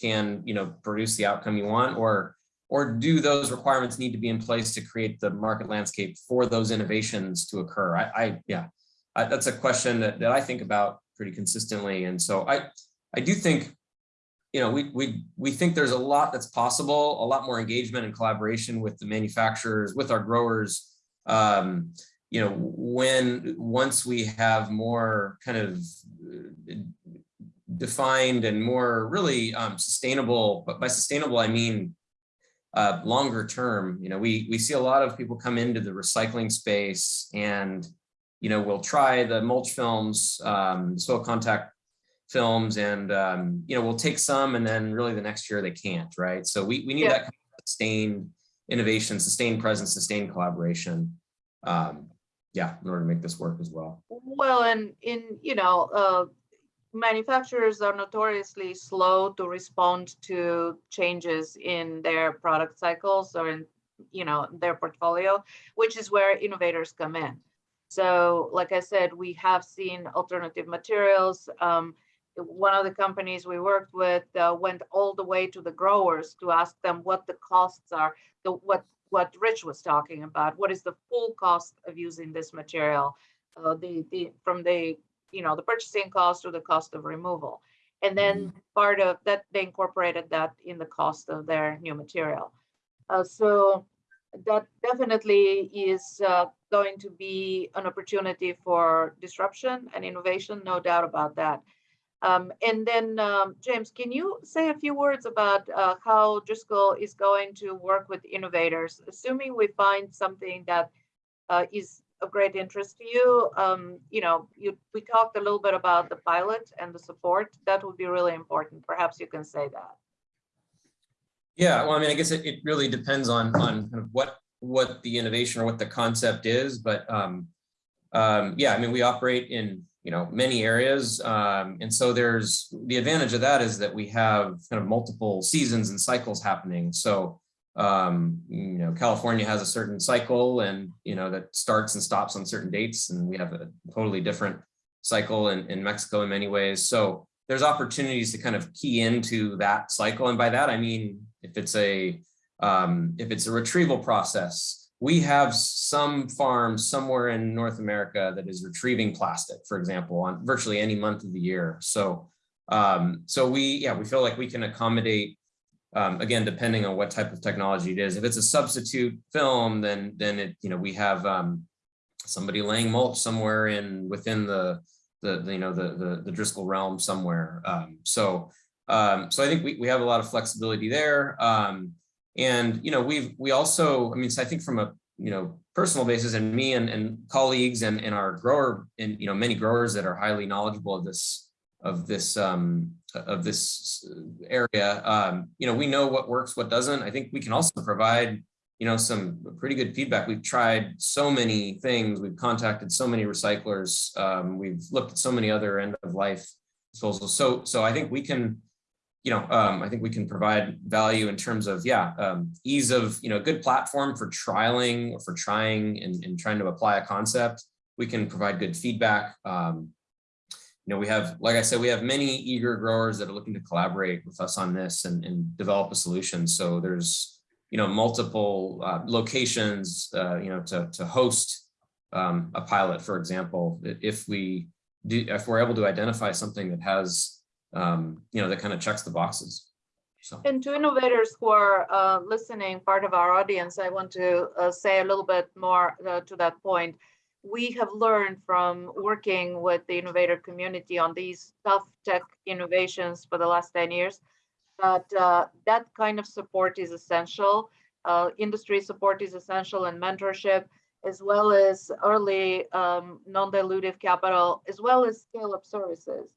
can you know produce the outcome you want? Or or do those requirements need to be in place to create the market landscape for those innovations to occur? I, I yeah I, that's a question that, that I think about pretty consistently. And so I I do think you know, we we we think there's a lot that's possible, a lot more engagement and collaboration with the manufacturers, with our growers. Um, you know, when once we have more kind of defined and more really um, sustainable, but by sustainable I mean uh, longer term. You know, we we see a lot of people come into the recycling space and you know we'll try the mulch films, um, soil contact films and um, you know we'll take some and then really the next year they can't right so we, we need Yeah. that kind of sustained innovation sustained presence sustained collaboration um, yeah in order to make this work as well Well, and in, you know, uh, manufacturers are notoriously slow to respond to changes in their product cycles or in, you know, their portfolio, which is where innovators come in. So like I said, we have seen alternative materials. Um, one of the companies we worked with uh, went all the way to the growers to ask them what the costs are, the what what Rich was talking about. What is the full cost of using this material? uh, the, the, from the, you know, the purchasing cost to the cost of removal. And then part of that, they incorporated that in the cost of their new material. Uh, so that definitely is uh, going to be an opportunity for disruption and innovation, no doubt about that. Um, and then, um, James, can you say a few words about uh, how Driscoll is going to work with innovators, assuming we find something that uh, is of great interest to you? Um, you know, you, we talked a little bit about the pilot and the support. That would be really important. Perhaps you can say that. yeah well i mean i guess it, it really depends on on kind of what what the innovation or what the concept is but um um yeah i mean we operate in you know many areas um and so there's the advantage of that is that we have kind of multiple seasons and cycles happening. So um you know california has a certain cycle and you know that starts and stops on certain dates and we have a totally different cycle in, in mexico in many ways. So there's opportunities to kind of key into that cycle. And by that i mean if it's a um if it's a retrieval process we have some farm somewhere in north america that is retrieving plastic for example on virtually any month of the year so um so we yeah we feel like we can accommodate um, again, depending on what type of technology it is. If it's a substitute film, then then it you know we have um, somebody laying mulch somewhere in within the the, the you know the, the the Driscoll realm somewhere. Um, so um, so I think we we have a lot of flexibility there. Um, and you know we've we also I mean so I think from a you know personal basis and me and, and colleagues and, and our grower and you know many growers that are highly knowledgeable of this of this um, of this area. Um, you know, we know what works, what doesn't. I think we can also provide, you know, some pretty good feedback. We've tried so many things. We've contacted so many recyclers. Um, we've looked at so many other end of life disposals. So, so I think we can you know, um, I think we can provide value in terms of, yeah, um, ease of, you know, good platform for trialing or for trying and, and trying to apply a concept. We can provide good feedback. Um, you know, we have, like I said, we have many eager growers that are looking to collaborate with us on this and, and develop a solution. So there's, you know, multiple uh, locations, uh, you know, to, to host um, a pilot, for example, if we do, if we're able to identify something that has um, you know, that kind of checks the boxes. So, And to innovators who are uh, listening, part of our audience, I want to uh, say a little bit more uh, to that point. We have learned from working with the innovator community on these tough tech innovations for the last 10 years that uh, that kind of support is essential. Uh, industry support is essential and mentorship, as well as early um, non-dilutive capital, as well as scale-up services.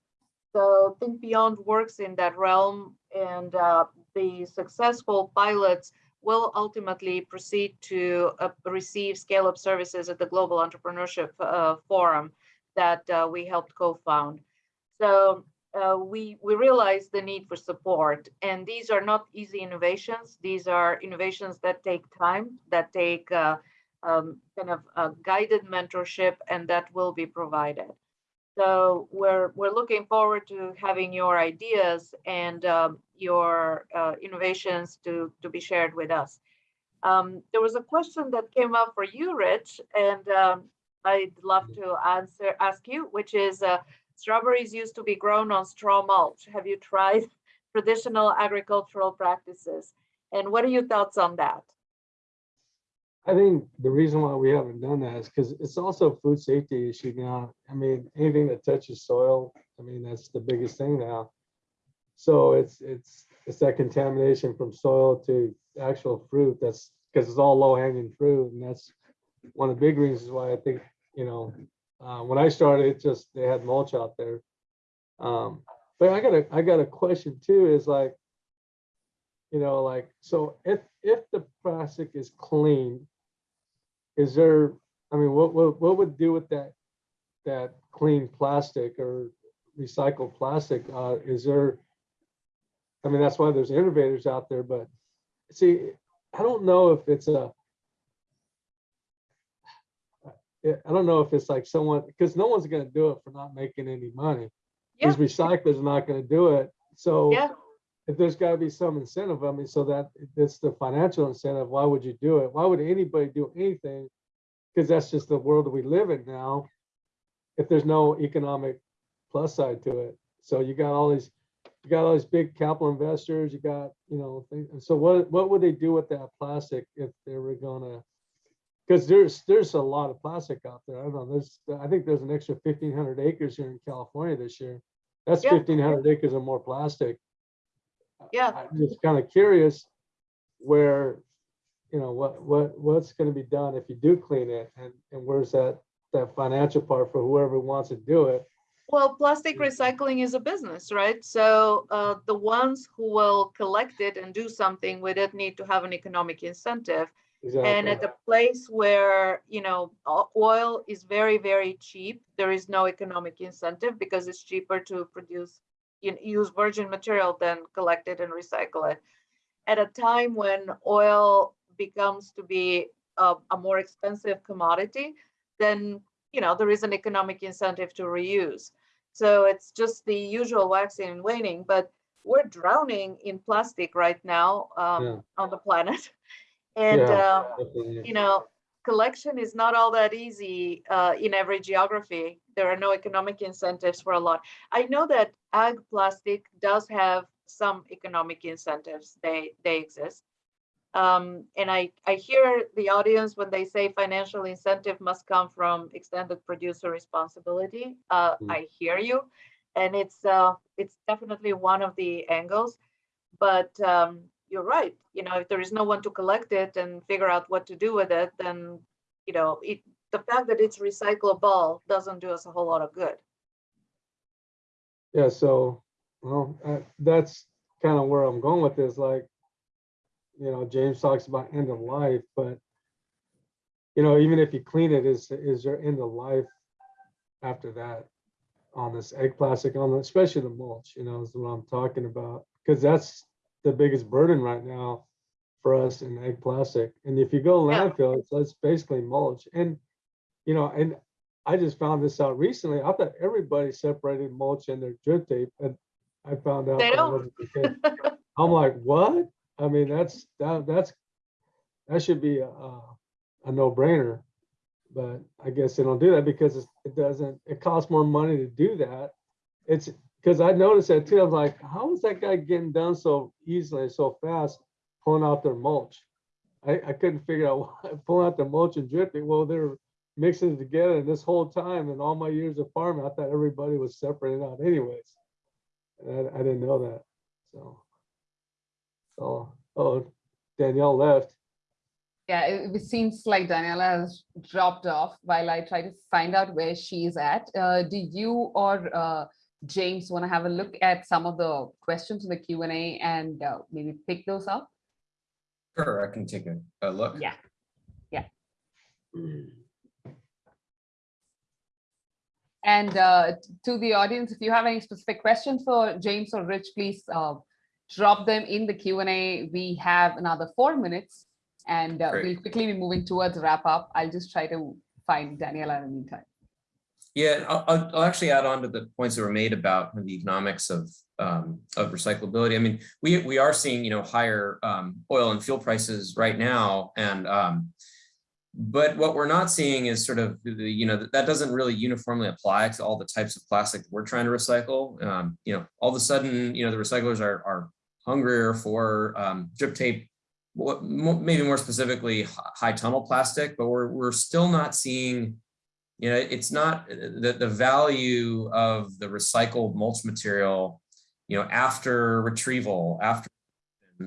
So Think Beyond works in that realm and uh, the successful pilots will ultimately proceed to uh, receive scale-up services at the Global Entrepreneurship uh, Forum that uh, we helped co-found. So uh, we, we realize the need for support and these are not easy innovations. These are innovations that take time, that take uh, um, kind of guided mentorship and that will be provided. So we're we're looking forward to having your ideas and um, your uh, innovations to to be shared with us. Um, there was a question that came up for you, Rich, and um, I'd love to answer ask you, which is uh, strawberries used to be grown on straw mulch. Have you tried traditional agricultural practices? And what are your thoughts on that? I think the reason why we haven't done that is because it's also a food safety issue now. I mean, anything that touches soil, I mean, that's the biggest thing now. So it's, it's, it's that contamination from soil to actual fruit. That's because it's all low hanging fruit. And that's one of the big reasons why I think, you know, uh, when I started, it just, they had mulch out there. Um, but I got a, I got a question too, is like, you know, like, so if, if the plastic is clean, is there, I mean, what, what, what would do with that, that clean plastic or recycled plastic? Uh, is there, I mean, that's why there's innovators out there, but see, I don't know if it's a, I don't know if it's like someone, because no one's gonna do it for not making any money. Yeah, These recyclers are not gonna do it, so yeah, if there's gotta be some incentive, I mean, so that it's the financial incentive, why would you do it? Why would anybody do anything? Because that's just the world we live in now. If there's no economic plus side to it. So you got all these, you got all these big capital investors, you got, you know, things. So what, what would they do with that plastic if they were gonna? Because there's, there's a lot of plastic out there. I don't know, there's, I think there's an extra fifteen hundred acres here in California this year. That's Yeah. fifteen hundred acres of more plastic. Yeah. I'm just kind of curious where, you know, what, what, what's gonna be done if you do clean it and, and where's that, that financial part for whoever wants to do it? Well, plastic recycling is a business, right? So uh, the ones who will collect it and do something with it need to have an economic incentive. Exactly. And at a place where, you know, oil is very, very cheap, there is no economic incentive because it's cheaper to produce, you know, use virgin material then collect it and recycle it. At a time when oil becomes to be a, a more expensive commodity, then, you know, there is an economic incentive to reuse. So it's just the usual waxing and waning, but we're drowning in plastic right now Yeah. um, on the planet. And, Yeah. Definitely. you know, collection is not all that easy uh, in every geography. There are no economic incentives for a lot. I know that ag plastic does have some economic incentives. They they exist. Um, and I, I hear the audience when they say financial incentive must come from extended producer responsibility. Uh, Mm. I hear you, and it's uh, it's definitely one of the angles. But um, you're right. You know, if there is no one to collect it and figure out what to do with it, then you know, it, the fact that it's recyclable doesn't do us a whole lot of good. Yeah, so, well, uh, that's kind of where I'm going with this, like, you know, James talks about end of life, but you know, even if you clean it, is, is there end of life after that on this ag plastic, on the, especially the mulch, you know, is what I'm talking about. because that's the biggest burden right now for us in ag plastic. And if you go Yeah. landfill, it's, it's basically mulch. And, you know, and I just found this out recently. I thought everybody separated mulch in their drip tape and I found out. They don't. wasn't the case. I'm like, what? I mean, that's, that, that's, that should be a, a no-brainer. But I guess they don't do that because it doesn't, it costs more money to do that. It's, because I noticed that too. I'm like, how is that guy getting done so easily, so fast, pulling out their mulch? I, I couldn't figure out why pulling out the mulch and dripping. Well, they're mixing it together. And this whole time in all my years of farming, I thought everybody was separated out anyways. And I, I didn't know that. So. So, oh, Danielle left. Yeah, it, it seems like Daniella has dropped off while I try to find out where she's at. Uh, do you or uh, James want to have a look at some of the questions in the Q and A and uh, maybe pick those up? Sure, I can take a, a look. Yeah. And uh, to the audience, if you have any specific questions for James or Rich, please uh, drop them in the Q and A. We have another four minutes and uh, we'll quickly be moving towards wrap up. I'll just try to find Daniella in the meantime. Yeah, I'll, I'll, I'll actually add on to the points that were made about the economics of um, of recyclability. I mean, we we are seeing you know higher um, oil and fuel prices right now, and um, but what we're not seeing is sort of the you know that, that doesn't really uniformly apply to all the types of plastic we're trying to recycle. Um, you know, all of a sudden, you know, the recyclers are are hungrier for um, drip tape maybe more specifically high tunnel plastic, but we're we're still not seeing, you know, it's not the the value of the recycled mulch material, you know, after retrieval, after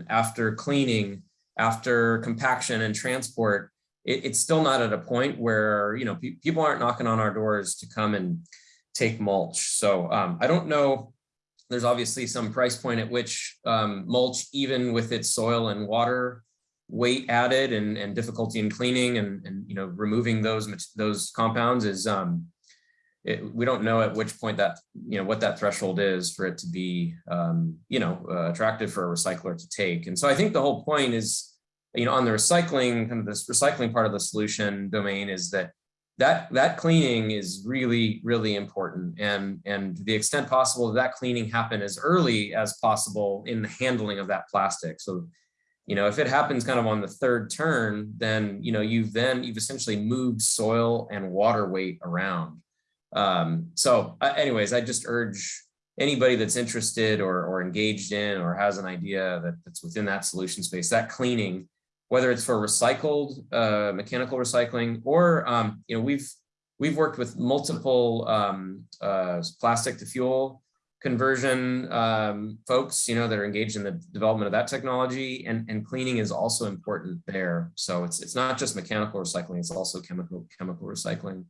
after cleaning, after compaction and transport, it, it's still not at a point where you know pe- people aren't knocking on our doors to come and take mulch. So um, I don't know there's obviously some price point at which um, mulch, even with its soil and water weight added and, and difficulty in cleaning and, and you know removing those those compounds is um, it, we don't know at which point that you know what that threshold is for it to be um, you know uh, attractive for a recycler to take. And so I think the whole point is you know on the recycling kind of this recycling part of the solution domain is that that that cleaning is really really important. And and to the extent possible that cleaning happen as early as possible in the handling of that plastic. So you know if it happens kind of on the third turn then you know you've then you've essentially moved soil and water weight around. Um so uh, anyways i just urge anybody that's interested or or engaged in or has an idea that that's within that solution space that cleaning whether it's for recycled uh, mechanical recycling or um, you know we've we've worked with multiple um, uh, plastic to fuel conversion um, folks you know that are engaged in the development of that technology and and cleaning is also important there. So it's it's not just mechanical recycling it's also chemical chemical recycling.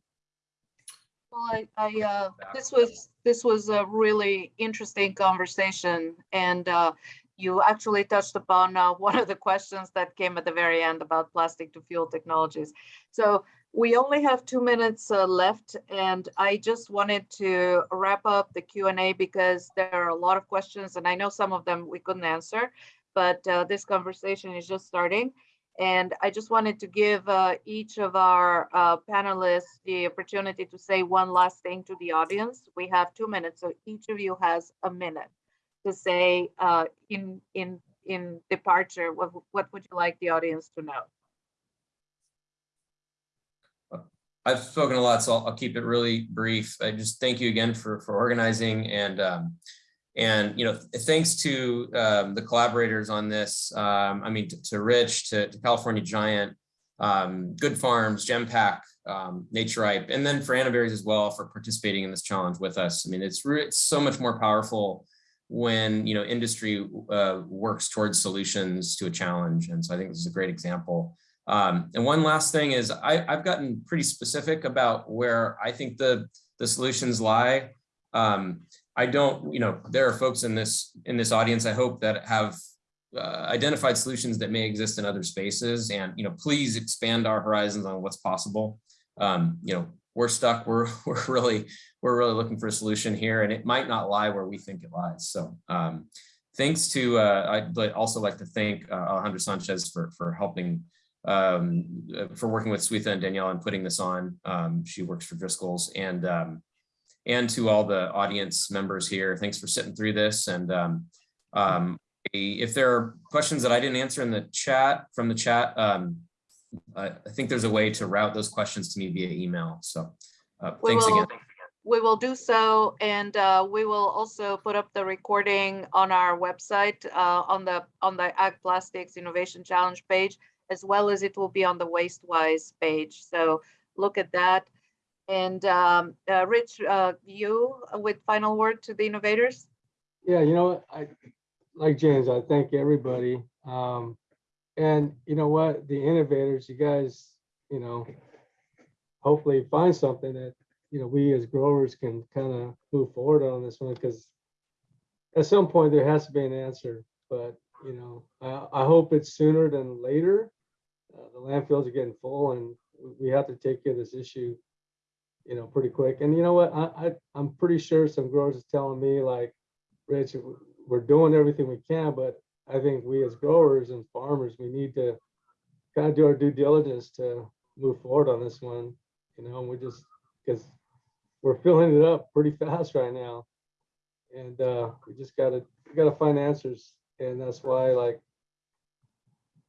Well, I, I, uh, this was, this was a really interesting conversation and, uh, you actually touched upon, uh, one of the questions that came at the very end about plastic to fuel technologies. So we only have two minutes, uh, left and I just wanted to wrap up the Q and A because there are a lot of questions and I know some of them we couldn't answer, but, uh, this conversation is just starting. And I just wanted to give uh, each of our uh, panelists the opportunity to say one last thing to the audience. We have two minutes, so each of you has a minute to say uh, in in in departure. What what would you like the audience to know? I've spoken a lot, so I'll, I'll keep it really brief. I just thank you again for for organizing and um, and you know thanks to um, the collaborators on this. Um, I mean to, to Rich, to, to California Giant, um, Good Farms, Gempack, um, Naturipe, and then for Annaberries as well for participating in this challenge with us. I mean it's it's so much more powerful when you know industry uh, works towards solutions to a challenge, and so I think this is a great example. Um, and one last thing is I, I've gotten pretty specific about where I think the, the solutions lie. Um, I don't, you know, there are folks in this in this audience, I hope that have uh, identified solutions that may exist in other spaces. And, you know, please expand our horizons on what's possible. Um, you know, we're stuck, we're, we're really, we're really looking for a solution here and it might not lie where we think it lies. So um, thanks to, uh, I'd also like to thank uh, Alejandro Sanchez for, for helping, um, uh, for working with Suitha and Danielle and putting this on. Um, She works for Driscoll's and, um, and to all the audience members here, thanks for sitting through this. And um, um, if there are questions that I didn't answer in the chat, from the chat, I I think there's a way to route those questions to me via email. So uh, We thanks will- again. We will do so, and uh, we will also put up the recording on our website, uh, on the, on the Ag Plastics Innovation Challenge page, as well as it will be on the WasteWise page. So look at that. And um, uh, Rich, uh, you with final word to the innovators? Yeah, you know, I, like James, I thank everybody. Um, and you know what, the innovators, you guys, you know, hopefully find something that, you know, we as growers can kind of move forward on this one, because at some point there has to be an answer, but, you know, I, I hope it's sooner than later. Uh, the landfills are getting full and we- have to take care of this issue, you know, pretty quick. And you know what, I, I, I'm pretty sure some growers are telling me like, Rich, we're doing everything we can, but I think we as growers and farmers, we need to kind of do our due diligence to move forward on this one, you know, we're just, because we're filling it up pretty fast right now. And uh, we just gotta, we gotta find answers, and that's why like,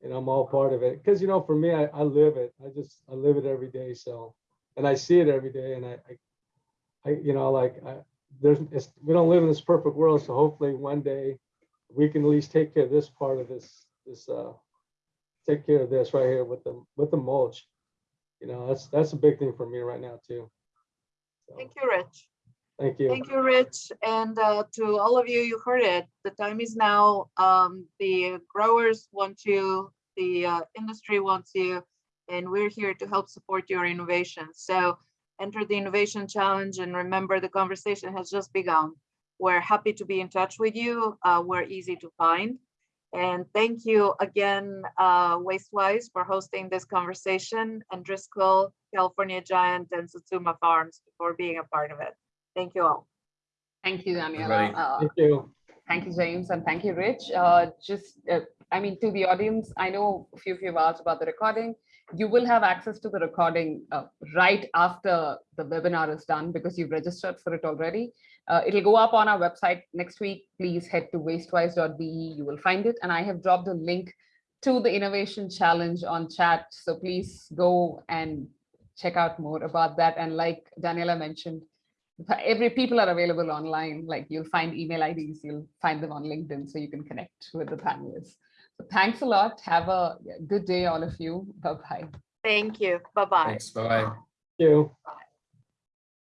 and I'm all part of it, because you know, for me, I, I live it, I just, I live it every day, so, and I see it every day, and I, I, I, you know, like, I, there's, we don't live in this perfect world, so hopefully one day we can at least take care of this part of this, this, uh, take care of this right here with the, with the mulch. You know, that's, that's a big thing for me right now too. So, Thank you, Rich. Thank you. Thank you, Rich. And uh, to all of you, you heard it. The time is now. Um, The growers want you, the uh, industry wants you, and we're here to help support your innovation. So enter the innovation challenge and remember the conversation has just begun. We're happy to be in touch with you. Uh, We're easy to find. And thank you again, uh, WasteWise, for hosting this conversation and Driscoll, California Giant, and Satsuma Farms for being a part of it. Thank you all. Thank you, Daniella. Everybody. Uh, Thank you. Thank you, James, and thank you, Rich. Uh, just, uh, I mean, to the audience, I know a few of you have asked about the recording. You will have access to the recording uh, right after the webinar is done because you've registered for it already. Uh, it'll go up on our website next week. Please head to wastewise.be. You will find it. And I have dropped a link to the innovation challenge on chat. So please go and check out more about that. And like Daniella mentioned, every people are available online like you'll find email ids you'll find them on linkedin so you can connect with the panelists so thanks a lot have a good day all of you bye bye Thank you. Bye-bye. Thanks. Bye-bye. Thank you.